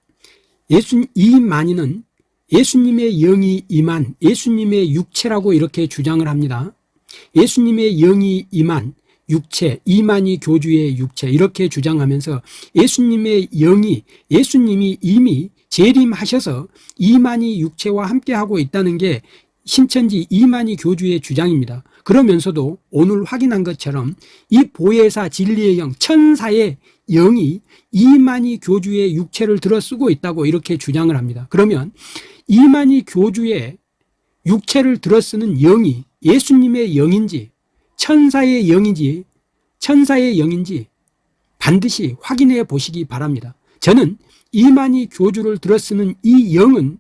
S1: 예수, 이만희는 예수님의 영이 임한 예수님의 육체라고 이렇게 주장을 합니다. 예수님의 영이 임한 육체, 이만희 교주의 육체 이렇게 주장하면서 예수님의 영이 예수님이 이미 재림하셔서 이만희 육체와 함께하고 있다는 게 신천지 이만희 교주의 주장입니다. 그러면서도 오늘 확인한 것처럼 이 보혜사 진리의 영, 천사의 영이 이만희 교주의 육체를 들어 쓰고 있다고 이렇게 주장을 합니다. 그러면 이만희 교주의 육체를 들어 쓰는 영이 예수님의 영인지 천사의 영인지 천사의 영인지 반드시 확인해 보시기 바랍니다. 저는 이만희 교주를 들어 쓰는 이 영은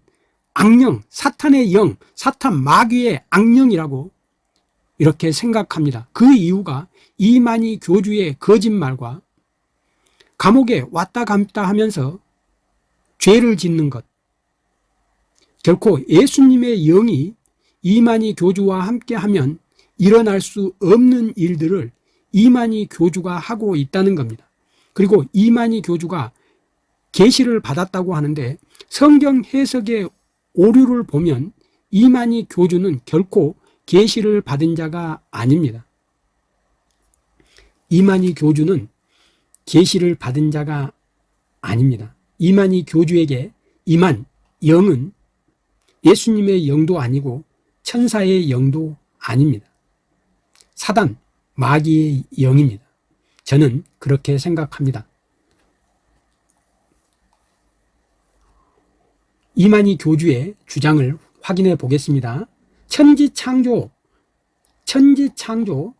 S1: 악령, 사탄의 영, 사탄 마귀의 악령이라고 이렇게 생각합니다. 그 이유가 이만희 교주의 거짓말과 감옥에 왔다 갔다 하면서 죄를 짓는 것 결코 예수님의 영이 이만희 교주와 함께하면 일어날 수 없는 일들을 이만희 교주가 하고 있다는 겁니다. 그리고 이만희 교주가 계시를 받았다고 하는데 성경 해석의 오류를 보면 이만희 교주는 결코 계시를 받은 자가 아닙니다. 이만희 교주는 계시를 받은 자가 아닙니다. 이만희 교주에게 임한 영은 예수님의 영도 아니고 천사의 영도 아닙니다. 사단, 마귀의 영입니다. 저는 그렇게 생각합니다. 이만희 교주의 주장을 확인해 보겠습니다. 천지창조, 천지창조,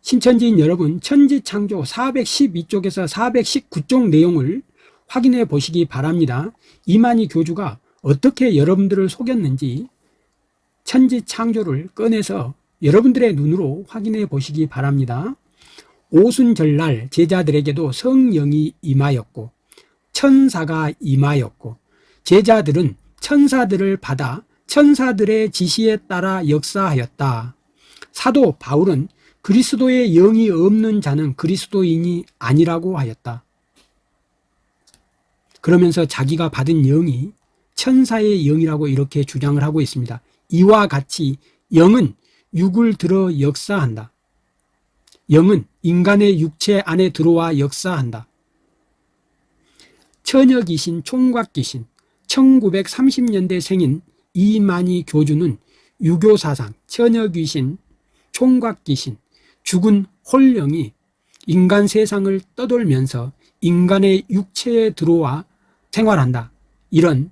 S1: 신천지인 여러분 천지창조 412쪽에서 419쪽 내용을 확인해 보시기 바랍니다. 이만희 교주가 어떻게 여러분들을 속였는지 천지창조를 꺼내서 여러분들의 눈으로 확인해 보시기 바랍니다. 오순절날 제자들에게도 성령이 임하였고 천사가 임하였고 제자들은 천사들을 받아 천사들의 지시에 따라 역사하였다. 사도 바울은 그리스도의 영이 없는 자는 그리스도인이 아니라고 하였다. 그러면서 자기가 받은 영이 천사의 영이라고 이렇게 주장을 하고 있습니다. 이와 같이 영은 육을 들어 역사한다. 영은 인간의 육체 안에 들어와 역사한다. 처녀귀신, 총각귀신, 1930년대 생인 이만희 교주는 유교사상, 처녀귀신, 총각귀신, 죽은 홀령이 인간 세상을 떠돌면서 인간의 육체에 들어와 생활한다. 이런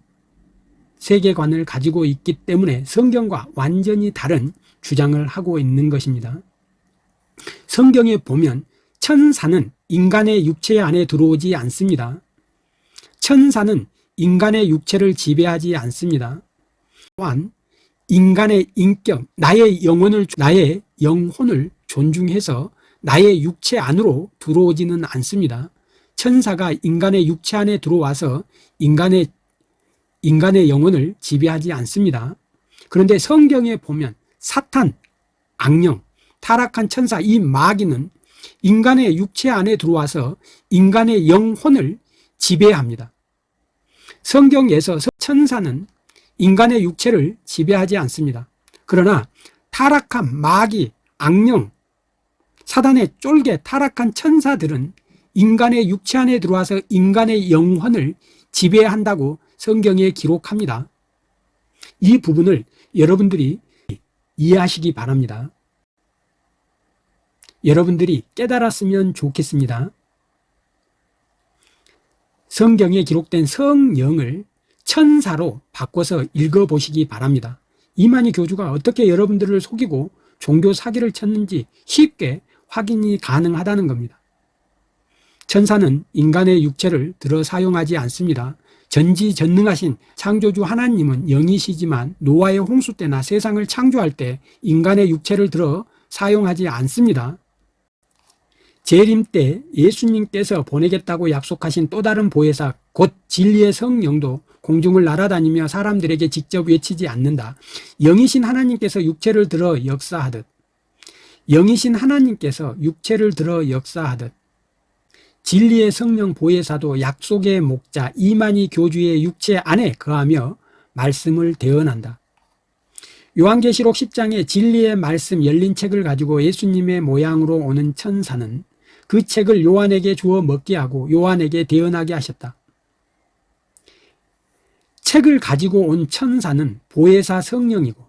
S1: 세계관을 가지고 있기 때문에 성경과 완전히 다른 주장을 하고 있는 것입니다. 성경에 보면 천사는 인간의 육체 안에 들어오지 않습니다. 천사는 인간의 육체를 지배하지 않습니다. 또한 인간의 인격, 나의 영혼을, 나의 영혼을 존중해서 나의 육체 안으로 들어오지는 않습니다. 천사가 인간의 육체 안에 들어와서 인간의, 인간의 영혼을 지배하지 않습니다. 그런데 성경에 보면 사탄, 악령, 타락한 천사 이 마귀는 인간의 육체 안에 들어와서 인간의 영혼을 지배합니다. 성경에서 천사는 인간의 육체를 지배하지 않습니다. 그러나 타락한 마귀, 악령, 사단의 쫄개, 타락한 천사들은 인간의 육체 안에 들어와서 인간의 영혼을 지배한다고 성경에 기록합니다. 이 부분을 여러분들이 이해하시기 바랍니다. 여러분들이 깨달았으면 좋겠습니다. 성경에 기록된 성령을 천사로 바꿔서 읽어보시기 바랍니다. 이만희 교주가 어떻게 여러분들을 속이고 종교 사기를 쳤는지 쉽게 확인이 가능하다는 겁니다. 천사는 인간의 육체를 들어 사용하지 않습니다. 전지전능하신 창조주 하나님은 영이시지만 노아의 홍수 때나 세상을 창조할 때 인간의 육체를 들어 사용하지 않습니다. 재림 때 예수님께서 보내겠다고 약속하신 또 다른 보혜사 곧 진리의 성령도 공중을 날아다니며 사람들에게 직접 외치지 않는다. 영이신 하나님께서 육체를 들어 역사하듯 영이신 하나님께서 육체를 들어 역사하듯 진리의 성령 보혜사도 약속의 목자 이만희 교주의 육체 안에 거하며 말씀을 대언한다. 요한계시록 10장에 진리의 말씀 열린 책을 가지고 예수님의 모양으로 오는 천사는 그 책을 요한에게 주어 먹게 하고 요한에게 대언하게 하셨다. 책을 가지고 온 천사는 보혜사 성령이고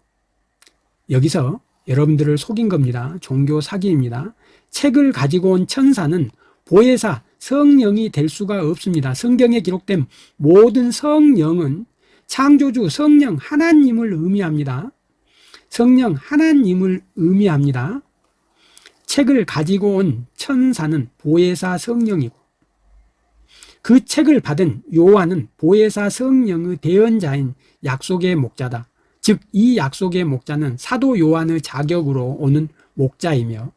S1: 여기서 여러분들을 속인 겁니다. 종교 사기입니다. 책을 가지고 온 천사는 보혜사 성령이 될 수가 없습니다. 성경에 기록된 모든 성령은 창조주 성령 하나님을 의미합니다. 성령 하나님을 의미합니다. 책을 가지고 온 천사는 보혜사 성령이고 그 책을 받은 요한은 보혜사 성령의 대언자인 약속의 목자다. 즉 이 약속의 목자는 사도 요한의 자격으로 오는 목자이며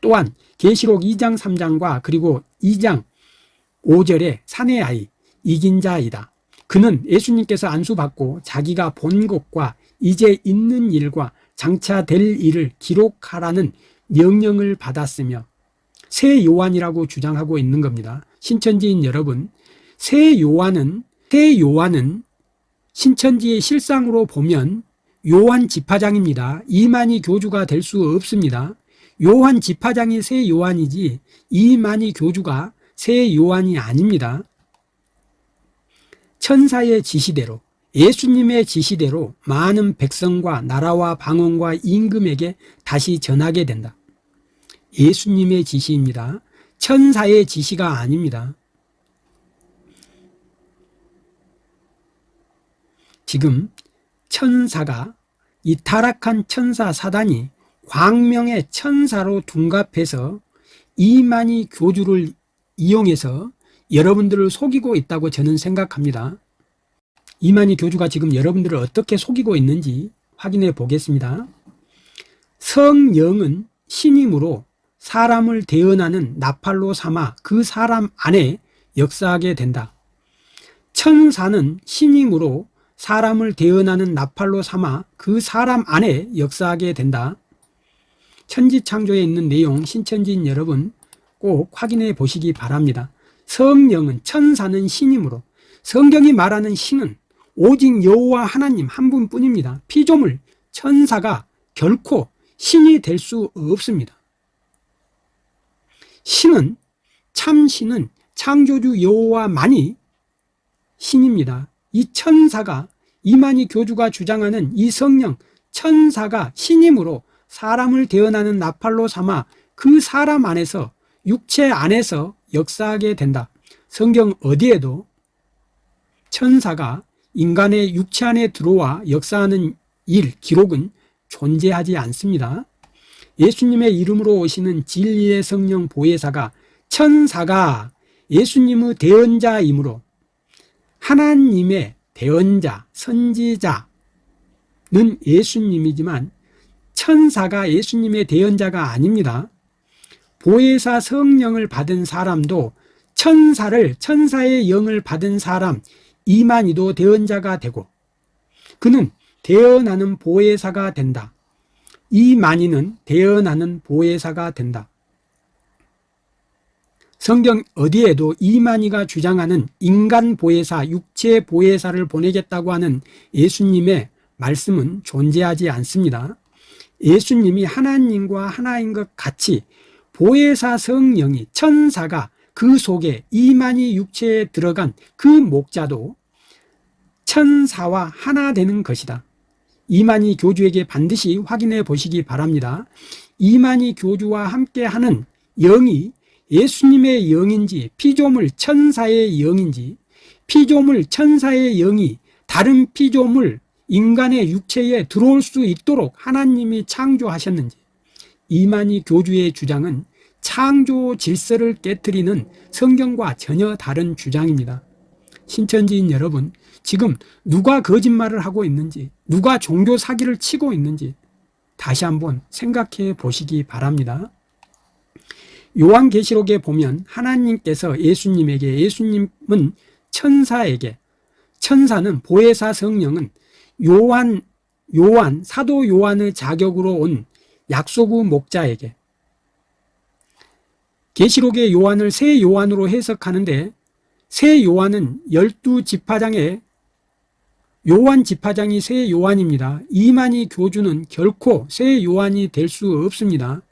S1: 또한 계시록 2장 3장과 그리고 2장 5절의 사내 아이 이긴 자이다. 그는 예수님께서 안수받고 자기가 본 것과 이제 있는 일과 장차 될 일을 기록하라는 명령을 받았으며 새 요한이라고 주장하고 있는 겁니다. 신천지인 여러분, 새 요한은 새 요한은 신천지의 실상으로 보면 요한 지파장입니다. 이만희 교주가 될 수 없습니다. 요한 지파장이 새 요한이지 이만희 교주가 새 요한이 아닙니다. 천사의 지시대로 예수님의 지시대로 많은 백성과 나라와 방언과 임금에게 다시 전하게 된다. 예수님의 지시입니다. 천사의 지시가 아닙니다. 지금 천사가 이 타락한 천사 사단이 광명의 천사로 둔갑해서 이만희 교주를 이용해서 여러분들을 속이고 있다고 저는 생각합니다. 이만희 교주가 지금 여러분들을 어떻게 속이고 있는지 확인해 보겠습니다. 성령은 신임으로 사람을 대언하는 나팔로 삼아 그 사람 안에 역사하게 된다. 천사는 신임으로 사람을 대언하는 나팔로 삼아 그 사람 안에 역사하게 된다. 천지창조에 있는 내용 신천지인 여러분 꼭 확인해 보시기 바랍니다. 성령은 천사는 신임으로 성경이 말하는 신은 오직 여호와 하나님 한 분뿐입니다. 피조물 천사가 결코 신이 될 수 없습니다. 신은 참신은 창조주 여호와만이 신입니다. 이 천사가 이만희 교주가 주장하는 이 성령 천사가 신임으로 사람을 대언하는 나팔로 삼아 그 사람 안에서 육체 안에서 역사하게 된다. 성경 어디에도 천사가 인간의 육체 안에 들어와 역사하는 일, 기록은 존재하지 않습니다. 예수님의 이름으로 오시는 진리의 성령 보혜사가 천사가 예수님의 대언자이므로 하나님의 대언자, 선지자는 예수님이지만 천사가 예수님의 대언자가 아닙니다. 보혜사 성령을 받은 사람도 천사를 천사의 영을 받은 사람 이만희도 대언자가 되고 그는 대언하는 보혜사가 된다. 이만희는 대언하는 보혜사가 된다. 성경 어디에도 이만희가 주장하는 인간 보혜사, 육체 보혜사를 보내겠다고 하는 예수님의 말씀은 존재하지 않습니다. 예수님이 하나님과 하나인 것 같이 보혜사 성령이 천사가 그 속에 이만희 육체에 들어간 그 목자도 천사와 하나 되는 것이다. 이만희 교주에게 반드시 확인해 보시기 바랍니다. 이만희 교주와 함께 하는 영이 예수님의 영인지 피조물 천사의 영인지 피조물 천사의 영이 다른 피조물 인간의 육체에 들어올 수 있도록 하나님이 창조하셨는지 이만희 교주의 주장은 창조 질서를 깨뜨리는 성경과 전혀 다른 주장입니다. 신천지인 여러분 지금 누가 거짓말을 하고 있는지 누가 종교 사기를 치고 있는지 다시 한번 생각해 보시기 바랍니다. 요한계시록에 보면 하나님께서 예수님에게 예수님은 천사에게 천사는 보혜사 성령은 요한 요한 사도 요한의 자격으로 온 약소구 목자에게 계시록의 요한을 새 요한으로 해석하는데 새 요한은 열두 지파장의 요한 지파장이 새 요한입니다. 이만희 교주는 결코 새 요한이 될 수 없습니다.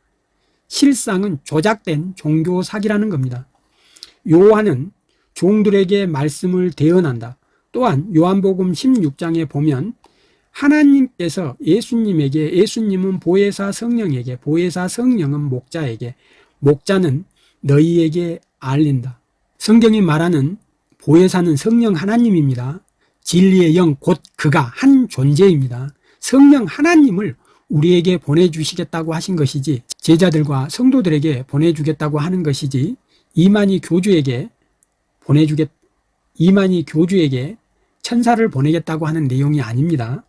S1: 실상은 조작된 종교 사기라는 겁니다. 요한은 종들에게 말씀을 대언한다. 또한 요한복음 16장에 보면 하나님께서 예수님에게 예수님은 보혜사 성령에게 보혜사 성령은 목자에게 목자는 너희에게 알린다. 성경이 말하는 보혜사는 성령 하나님입니다. 진리의 영 곧 그가 한 존재입니다. 성령 하나님을 우리에게 보내주시겠다고 하신 것이지 제자들과 성도들에게 보내주겠다고 하는 것이지 이만희 교주에게 보내주겠 이만희 교주에게 천사를 보내겠다고 하는 내용이 아닙니다.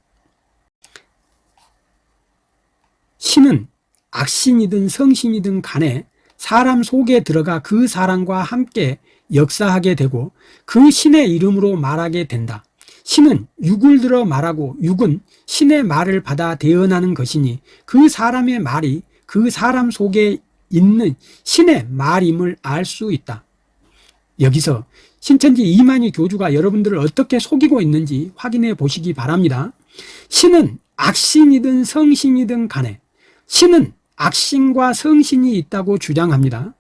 S1: 신은 악신이든 성신이든 간에 사람 속에 들어가 그 사람과 함께 역사하게 되고 그 신의 이름으로 말하게 된다. 신은 육을 들어 말하고 육은 신의 말을 받아 대언하는 것이니 그 사람의 말이 그 사람 속에 있는 신의 말임을 알 수 있다. 여기서 신천지 이만희 교주가 여러분들을 어떻게 속이고 있는지 확인해 보시기 바랍니다. 신은 악신이든 성신이든 간에 신은 악신과 성신이 있다고 주장합니다.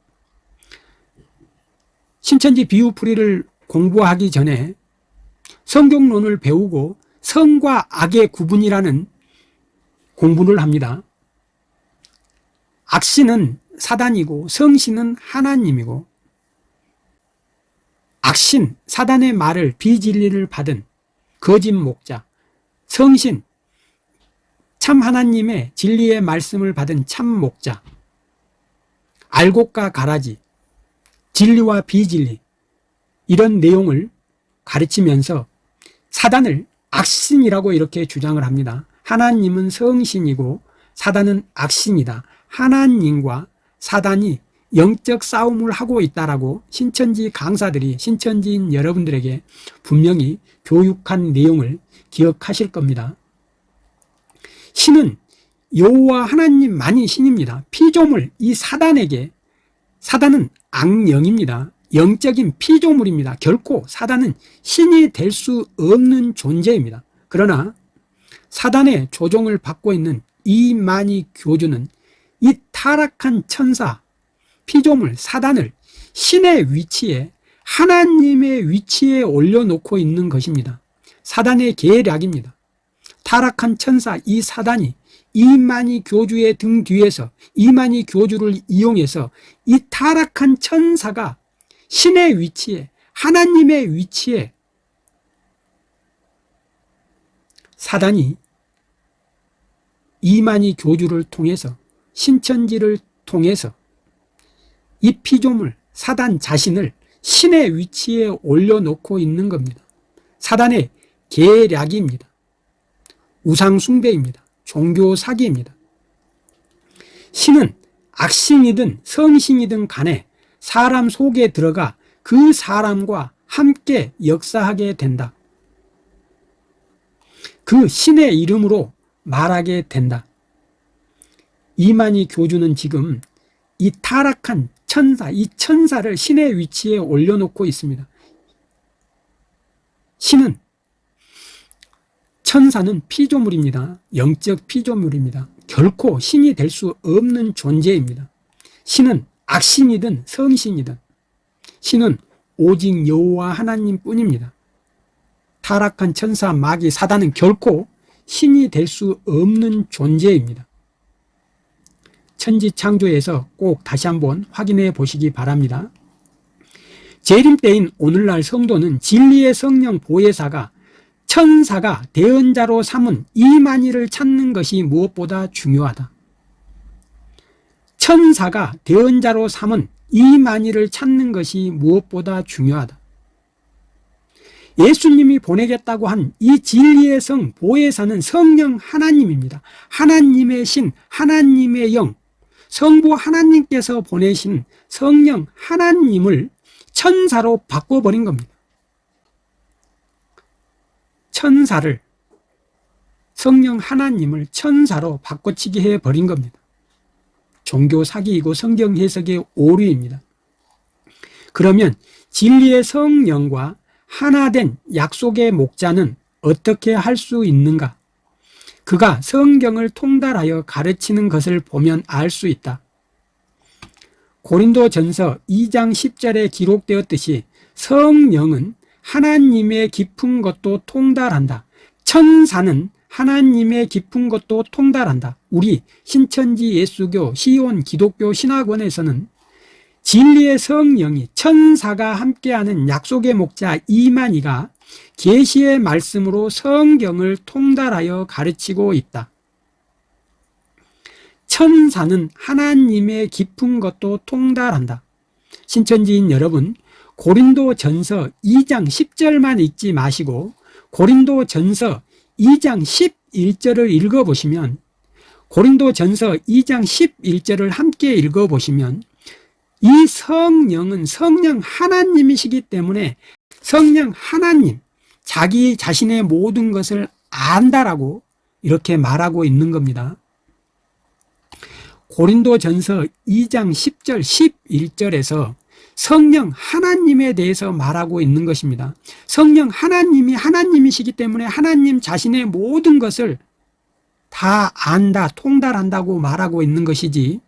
S1: 신천지 비유풀이를 공부하기 전에 성경론을 배우고 성과 악의 구분이라는 공부를 합니다. 악신은 사단이고 성신은 하나님이고 악신, 사단의 말을 비진리를 받은 거짓 목자, 성신, 참 하나님의 진리의 말씀을 받은 참 목자, 알곡과 가라지, 진리와 비진리 이런 내용을 가르치면서 사단을 악신이라고 이렇게 주장을 합니다. 하나님은 성신이고 사단은 악신이다. 하나님과 사단이 영적 싸움을 하고 있다라고 신천지 강사들이 신천지인 여러분들에게 분명히 교육한 내용을 기억하실 겁니다. 신은 여호와 하나님만이 신입니다. 피조물 이 사단에게 사단은 악령입니다. 영적인 피조물입니다. 결코 사단은 신이 될 수 없는 존재입니다. 그러나 사단의 조종을 받고 있는 이만희 교주는 이 타락한 천사 피조물 사단을 신의 위치에 하나님의 위치에 올려놓고 있는 것입니다. 사단의 계략입니다. 타락한 천사 이 사단이 이만희 교주의 등 뒤에서 이만희 교주를 이용해서 이 타락한 천사가 신의 위치에 하나님의 위치에 사단이 이만희 교주를 통해서 신천지를 통해서 이 피조물 사단 자신을 신의 위치에 올려놓고 있는 겁니다. 사단의 계략입니다. 우상숭배입니다. 종교 사기입니다. 신은 악신이든 성신이든 간에 사람 속에 들어가 그 사람과 함께 역사하게 된다. 그 신의 이름으로 말하게 된다. 이만희 교주는 지금 이 타락한 천사, 이 천사를 신의 위치에 올려놓고 있습니다. 신은 천사는 피조물입니다. 영적 피조물입니다. 결코 신이 될 수 없는 존재입니다. 신은 악신이든 성신이든 신은 오직 여호와 하나님 뿐입니다. 타락한 천사 마귀 사단은 결코 신이 될 수 없는 존재입니다 천지창조에서 꼭 다시 한번 확인해 보시기 바랍니다. 재림 때인 오늘날 성도는 진리의 성령 보혜사가 천사가 대언자로 삼은 이만희를 찾는 것이 무엇보다 중요하다. 천사가 대언자로 삼은 이만희를 찾는 것이 무엇보다 중요하다. 예수님이 보내겠다고 한 이 진리의 성 보혜사는 성령 하나님입니다. 하나님의 신, 하나님의 영, 성부 하나님께서 보내신 성령 하나님을 천사로 바꿔버린 겁니다. 천사를 성령 하나님을 천사로 바꿔치기 해버린 겁니다. 종교 사기이고 성경 해석의 오류입니다. 그러면 진리의 성령과 하나된 약속의 목자는 어떻게 할 수 있는가? 그가 성경을 통달하여 가르치는 것을 보면 알 수 있다. 고린도 전서 2장 10절에 기록되었듯이 성령은 하나님의 깊은 것도 통달한다. 천사는 하나님의 깊은 것도 통달한다. 우리 신천지 예수교 시온 기독교 신학원에서는 진리의 성령이 천사가 함께하는 약속의 목자 이만희가 계시의 말씀으로 성경을 통달하여 가르치고 있다. 천사는 하나님의 깊은 것도 통달한다. 신천지인 여러분, 고린도 전서 2장 10절만 읽지 마시고 고린도 전서 2장 11절을 읽어보시면 고린도 전서 2장 11절을 함께 읽어보시면 이 성령은 성령 하나님이시기 때문에 성령 하나님, 자기 자신의 모든 것을 안다라고 이렇게 말하고 있는 겁니다. 고린도 전서 2장 10절, 11절에서 성령 하나님에 대해서 말하고 있는 것입니다. 성령 하나님이 하나님이시기 때문에 하나님 자신의 모든 것을 다 안다, 통달한다고 말하고 있는 것이지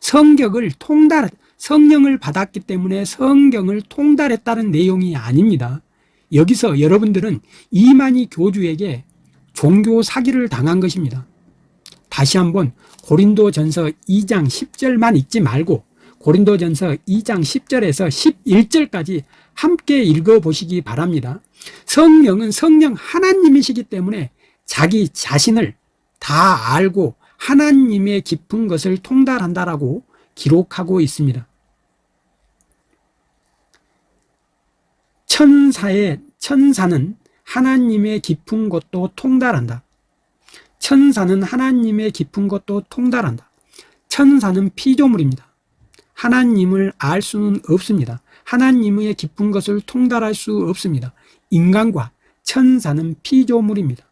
S1: 성격을 통달, 성령을 받았기 때문에 성경을 통달했다는 내용이 아닙니다. 여기서 여러분들은 이만희 교주에게 종교 사기를 당한 것입니다. 다시 한번 고린도 전서 2장 10절만 읽지 말고 고린도전서 2장 10절에서 11절까지 함께 읽어보시기 바랍니다. 성령은 성령 하나님이시기 때문에 자기 자신을 다 알고 하나님의 깊은 것을 통달한다라고 기록하고 있습니다. 천사의 천사는 하나님의 깊은 것도 통달한다. 천사는 하나님의 깊은 것도 통달한다. 천사는 피조물입니다. 하나님을 알 수는 없습니다. 하나님의 깊은 것을 통달할 수 없습니다. 인간과 천사는 피조물입니다.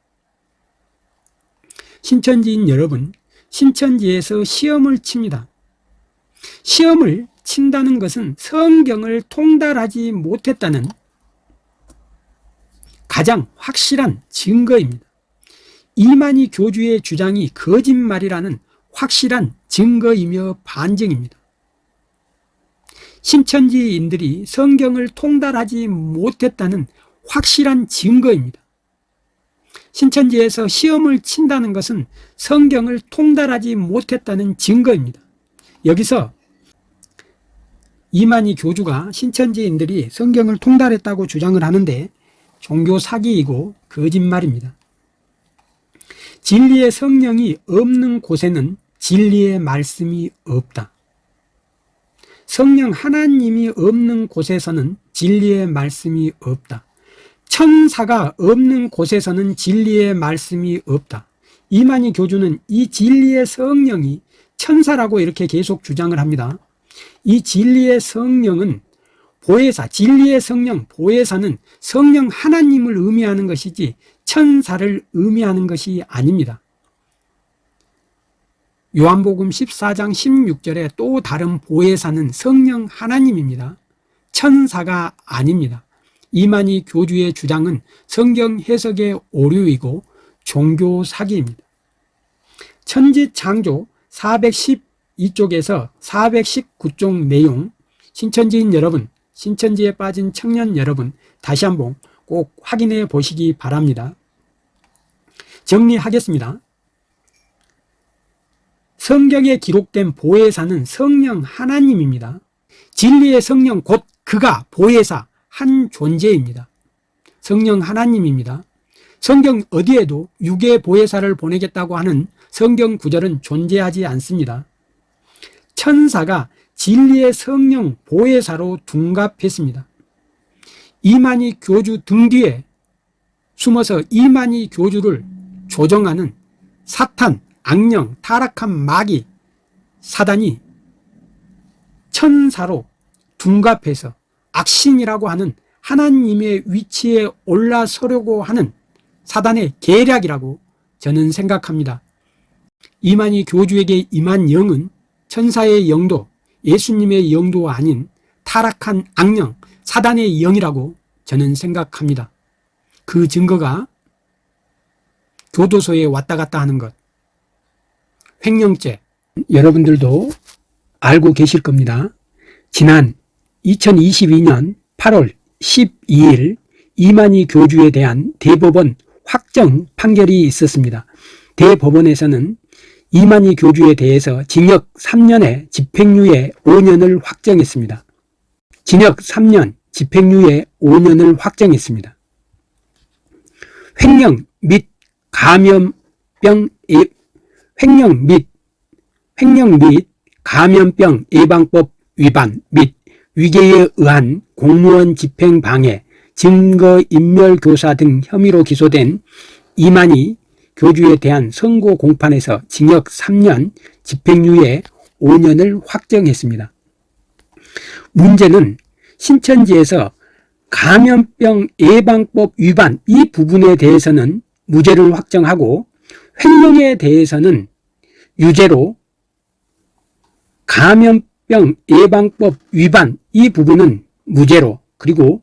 S1: 신천지인 여러분, 신천지에서 시험을 칩니다. 시험을 친다는 것은 성경을 통달하지 못했다는 가장 확실한 증거입니다. 이만희 교주의 주장이 거짓말이라는 확실한 증거이며 반증입니다. 신천지인들이 성경을 통달하지 못했다는 확실한 증거입니다. 신천지에서 시험을 친다는 것은 성경을 통달하지 못했다는 증거입니다. 여기서 이만희 교주가 신천지인들이 성경을 통달했다고 주장을 하는데 종교 사기이고 거짓말입니다. 진리의 성령이 없는 곳에는 진리의 말씀이 없다. 성령 하나님이 없는 곳에서는 진리의 말씀이 없다. 천사가 없는 곳에서는 진리의 말씀이 없다. 이만희 교주는 이 진리의 성령이 천사라고 이렇게 계속 주장을 합니다. 이 진리의 성령은 보혜사, 진리의 성령, 보혜사는 성령 하나님을 의미하는 것이지 천사를 의미하는 것이 아닙니다. 요한복음 14장 16절에 또 다른 보혜사는 성령 하나님입니다. 천사가 아닙니다. 이만희 교주의 주장은 성경 해석의 오류이고 종교 사기입니다. 천지 창조 412쪽에서 419쪽 내용 신천지인 여러분, 신천지에 빠진 청년 여러분 다시 한번 꼭 확인해 보시기 바랍니다. 정리하겠습니다. 성경에 기록된 보혜사는 성령 하나님입니다. 진리의 성령 곧 그가 보혜사 한 존재입니다. 성령 하나님입니다. 성경 어디에도 유괴 보혜사를 보내겠다고 하는 성경 구절은 존재하지 않습니다. 천사가 진리의 성령 보혜사로 둔갑했습니다. 이만희 교주 등 뒤에 숨어서 이만희 교주를 조정하는 사탄, 악령, 타락한 마귀, 사단이 천사로 둔갑해서 악신이라고 하는 하나님의 위치에 올라서려고 하는 사단의 계략이라고 저는 생각합니다. 이만희 교주에게 임한 영은 천사의 영도 예수님의 영도 아닌 타락한 악령 사단의 영이라고 저는 생각합니다. 그 증거가 교도소에 왔다 갔다 하는 것 횡령죄 여러분들도 알고 계실 겁니다. 지난 2022년 8월 12일 이만희 교주에 대한 대법원 확정 판결이 있었습니다. 대법원에서는 이만희 교주에 대해서 징역 3년에 집행유예 5년을 확정했습니다. 징역 3년, 집행유예 5년을 확정했습니다. 횡령 및 감염병 예, 횡령 및 횡령 및 감염병 예방법 위반 및 위계에 의한 공무원 집행 방해, 증거 인멸 교사 등 혐의로 기소된 이만희 교주에 대한 선고 공판에서 징역 3년, 집행유예 5년을 확정했습니다. 문제는 신천지에서 감염병 예방법 위반 이 부분에 대해서는 무죄를 확정하고 횡령에 대해서는 유죄로 감염병 예방법 위반 이 부분은 무죄로 그리고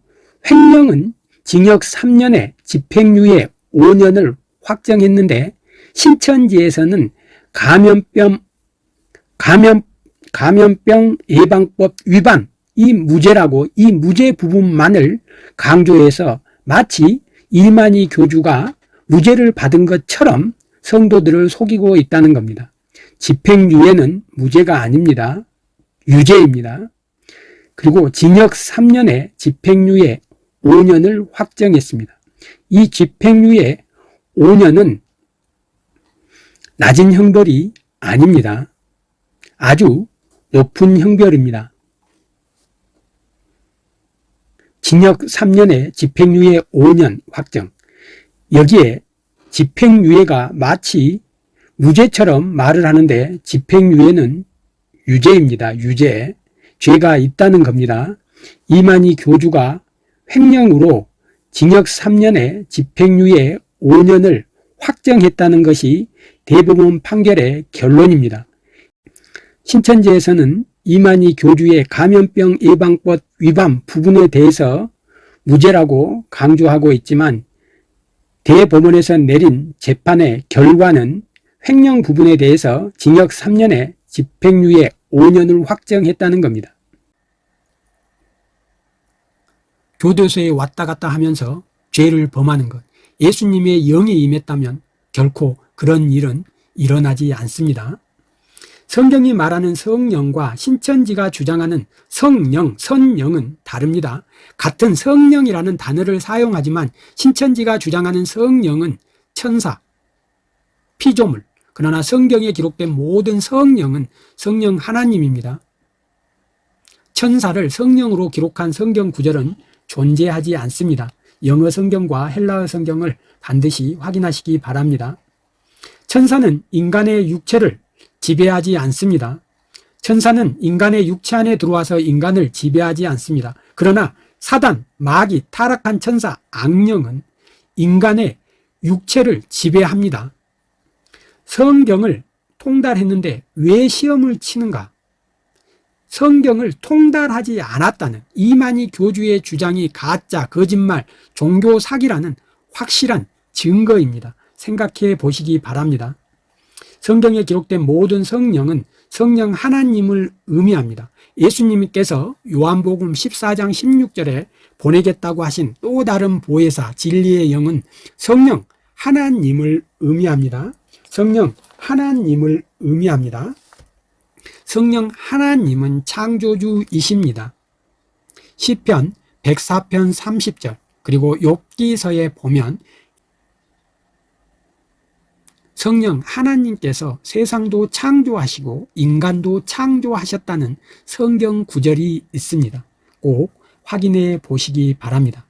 S1: 횡령은 징역 3년에 집행유예 5년을 확정했는데 신천지에서는 감염병 감염 감염병 예방법 위반 이 무죄라고 이 무죄 부분만을 강조해서 마치 일만이 교주가 무죄를 받은 것처럼 성도들을 속이고 있다는 겁니다. 집행유예는 무죄가 아닙니다. 유죄입니다. 그리고 징역 3년에 집행유예 5년을 확정했습니다. 이 집행유예 5년은 낮은 형벌이 아닙니다. 아주 높은 형벌입니다. 징역 3년에 집행유예 5년 확정 여기에 집행유예가 마치 무죄처럼 말을 하는데 집행유예는 유죄입니다. 유죄. 죄가 있다는 겁니다. 이만희 교주가 횡령으로 징역 3년에 집행유예 5년을 확정했다는 것이 대부분 판결의 결론입니다. 신천지에서는 이만희 교주의 감염병 예방법 위반 부분에 대해서 무죄라고 강조하고 있지만 대법원에서 내린 재판의 결과는 횡령 부분에 대해서 징역 3년에 집행유예 5년을 확정했다는 겁니다. 교도소에 왔다 갔다 하면서 죄를 범하는 것, 예수님의 영이 임했다면 결코 그런 일은 일어나지 않습니다. 성경이 말하는 성령과 신천지가 주장하는 성령, 선령은 다릅니다. 같은 성령이라는 단어를 사용하지만 신천지가 주장하는 성령은 천사, 피조물, 그러나 성경에 기록된 모든 성령은 성령 하나님입니다. 천사를 성령으로 기록한 성경 구절은 존재하지 않습니다. 영어 성경과 헬라어 성경을 반드시 확인하시기 바랍니다. 천사는 인간의 육체를 지배하지 않습니다. 천사는 인간의 육체 안에 들어와서 인간을 지배하지 않습니다. 그러나 사단, 마귀, 타락한 천사, 악령은 인간의 육체를 지배합니다. 성경을 통달했는데 왜 시험을 치는가? 성경을 통달하지 않았다는 이만희 교주의 주장이 가짜, 거짓말, 종교 사기라는 확실한 증거입니다. 생각해 보시기 바랍니다. 성경에 기록된 모든 성령은 성령 하나님을 의미합니다. 예수님께서 요한복음 14장 16절에 보내겠다고 하신 또 다른 보혜사 진리의 영은 성령 하나님을 의미합니다. 성령 하나님을 의미합니다. 성령 하나님은 창조주이십니다. 시편 104편 30절 그리고 욥기서에 보면 성령 하나님께서 세상도 창조하시고 인간도 창조하셨다는 성경 구절이 있습니다. 꼭 확인해 보시기 바랍니다.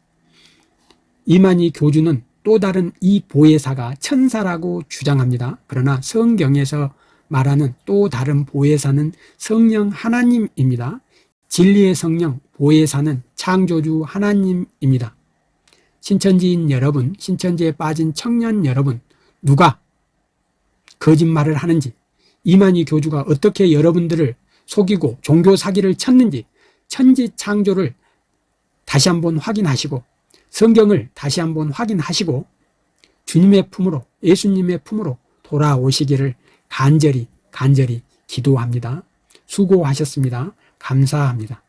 S1: 이만희 교주는 또 다른 이 보혜사가 천사라고 주장합니다. 그러나 성경에서 말하는 또 다른 보혜사는 성령 하나님입니다. 진리의 성령 보혜사는 창조주 하나님입니다. 신천지인 여러분, 신천지에 빠진 청년 여러분, 누가 거짓말을 하는지, 이만희 교주가 어떻게 여러분들을 속이고 종교 사기를 쳤는지 천지 창조를 다시 한번 확인하시고 성경을 다시 한번 확인하시고 주님의 품으로 예수님의 품으로 돌아오시기를 간절히 간절히 기도합니다. 수고하셨습니다. 감사합니다.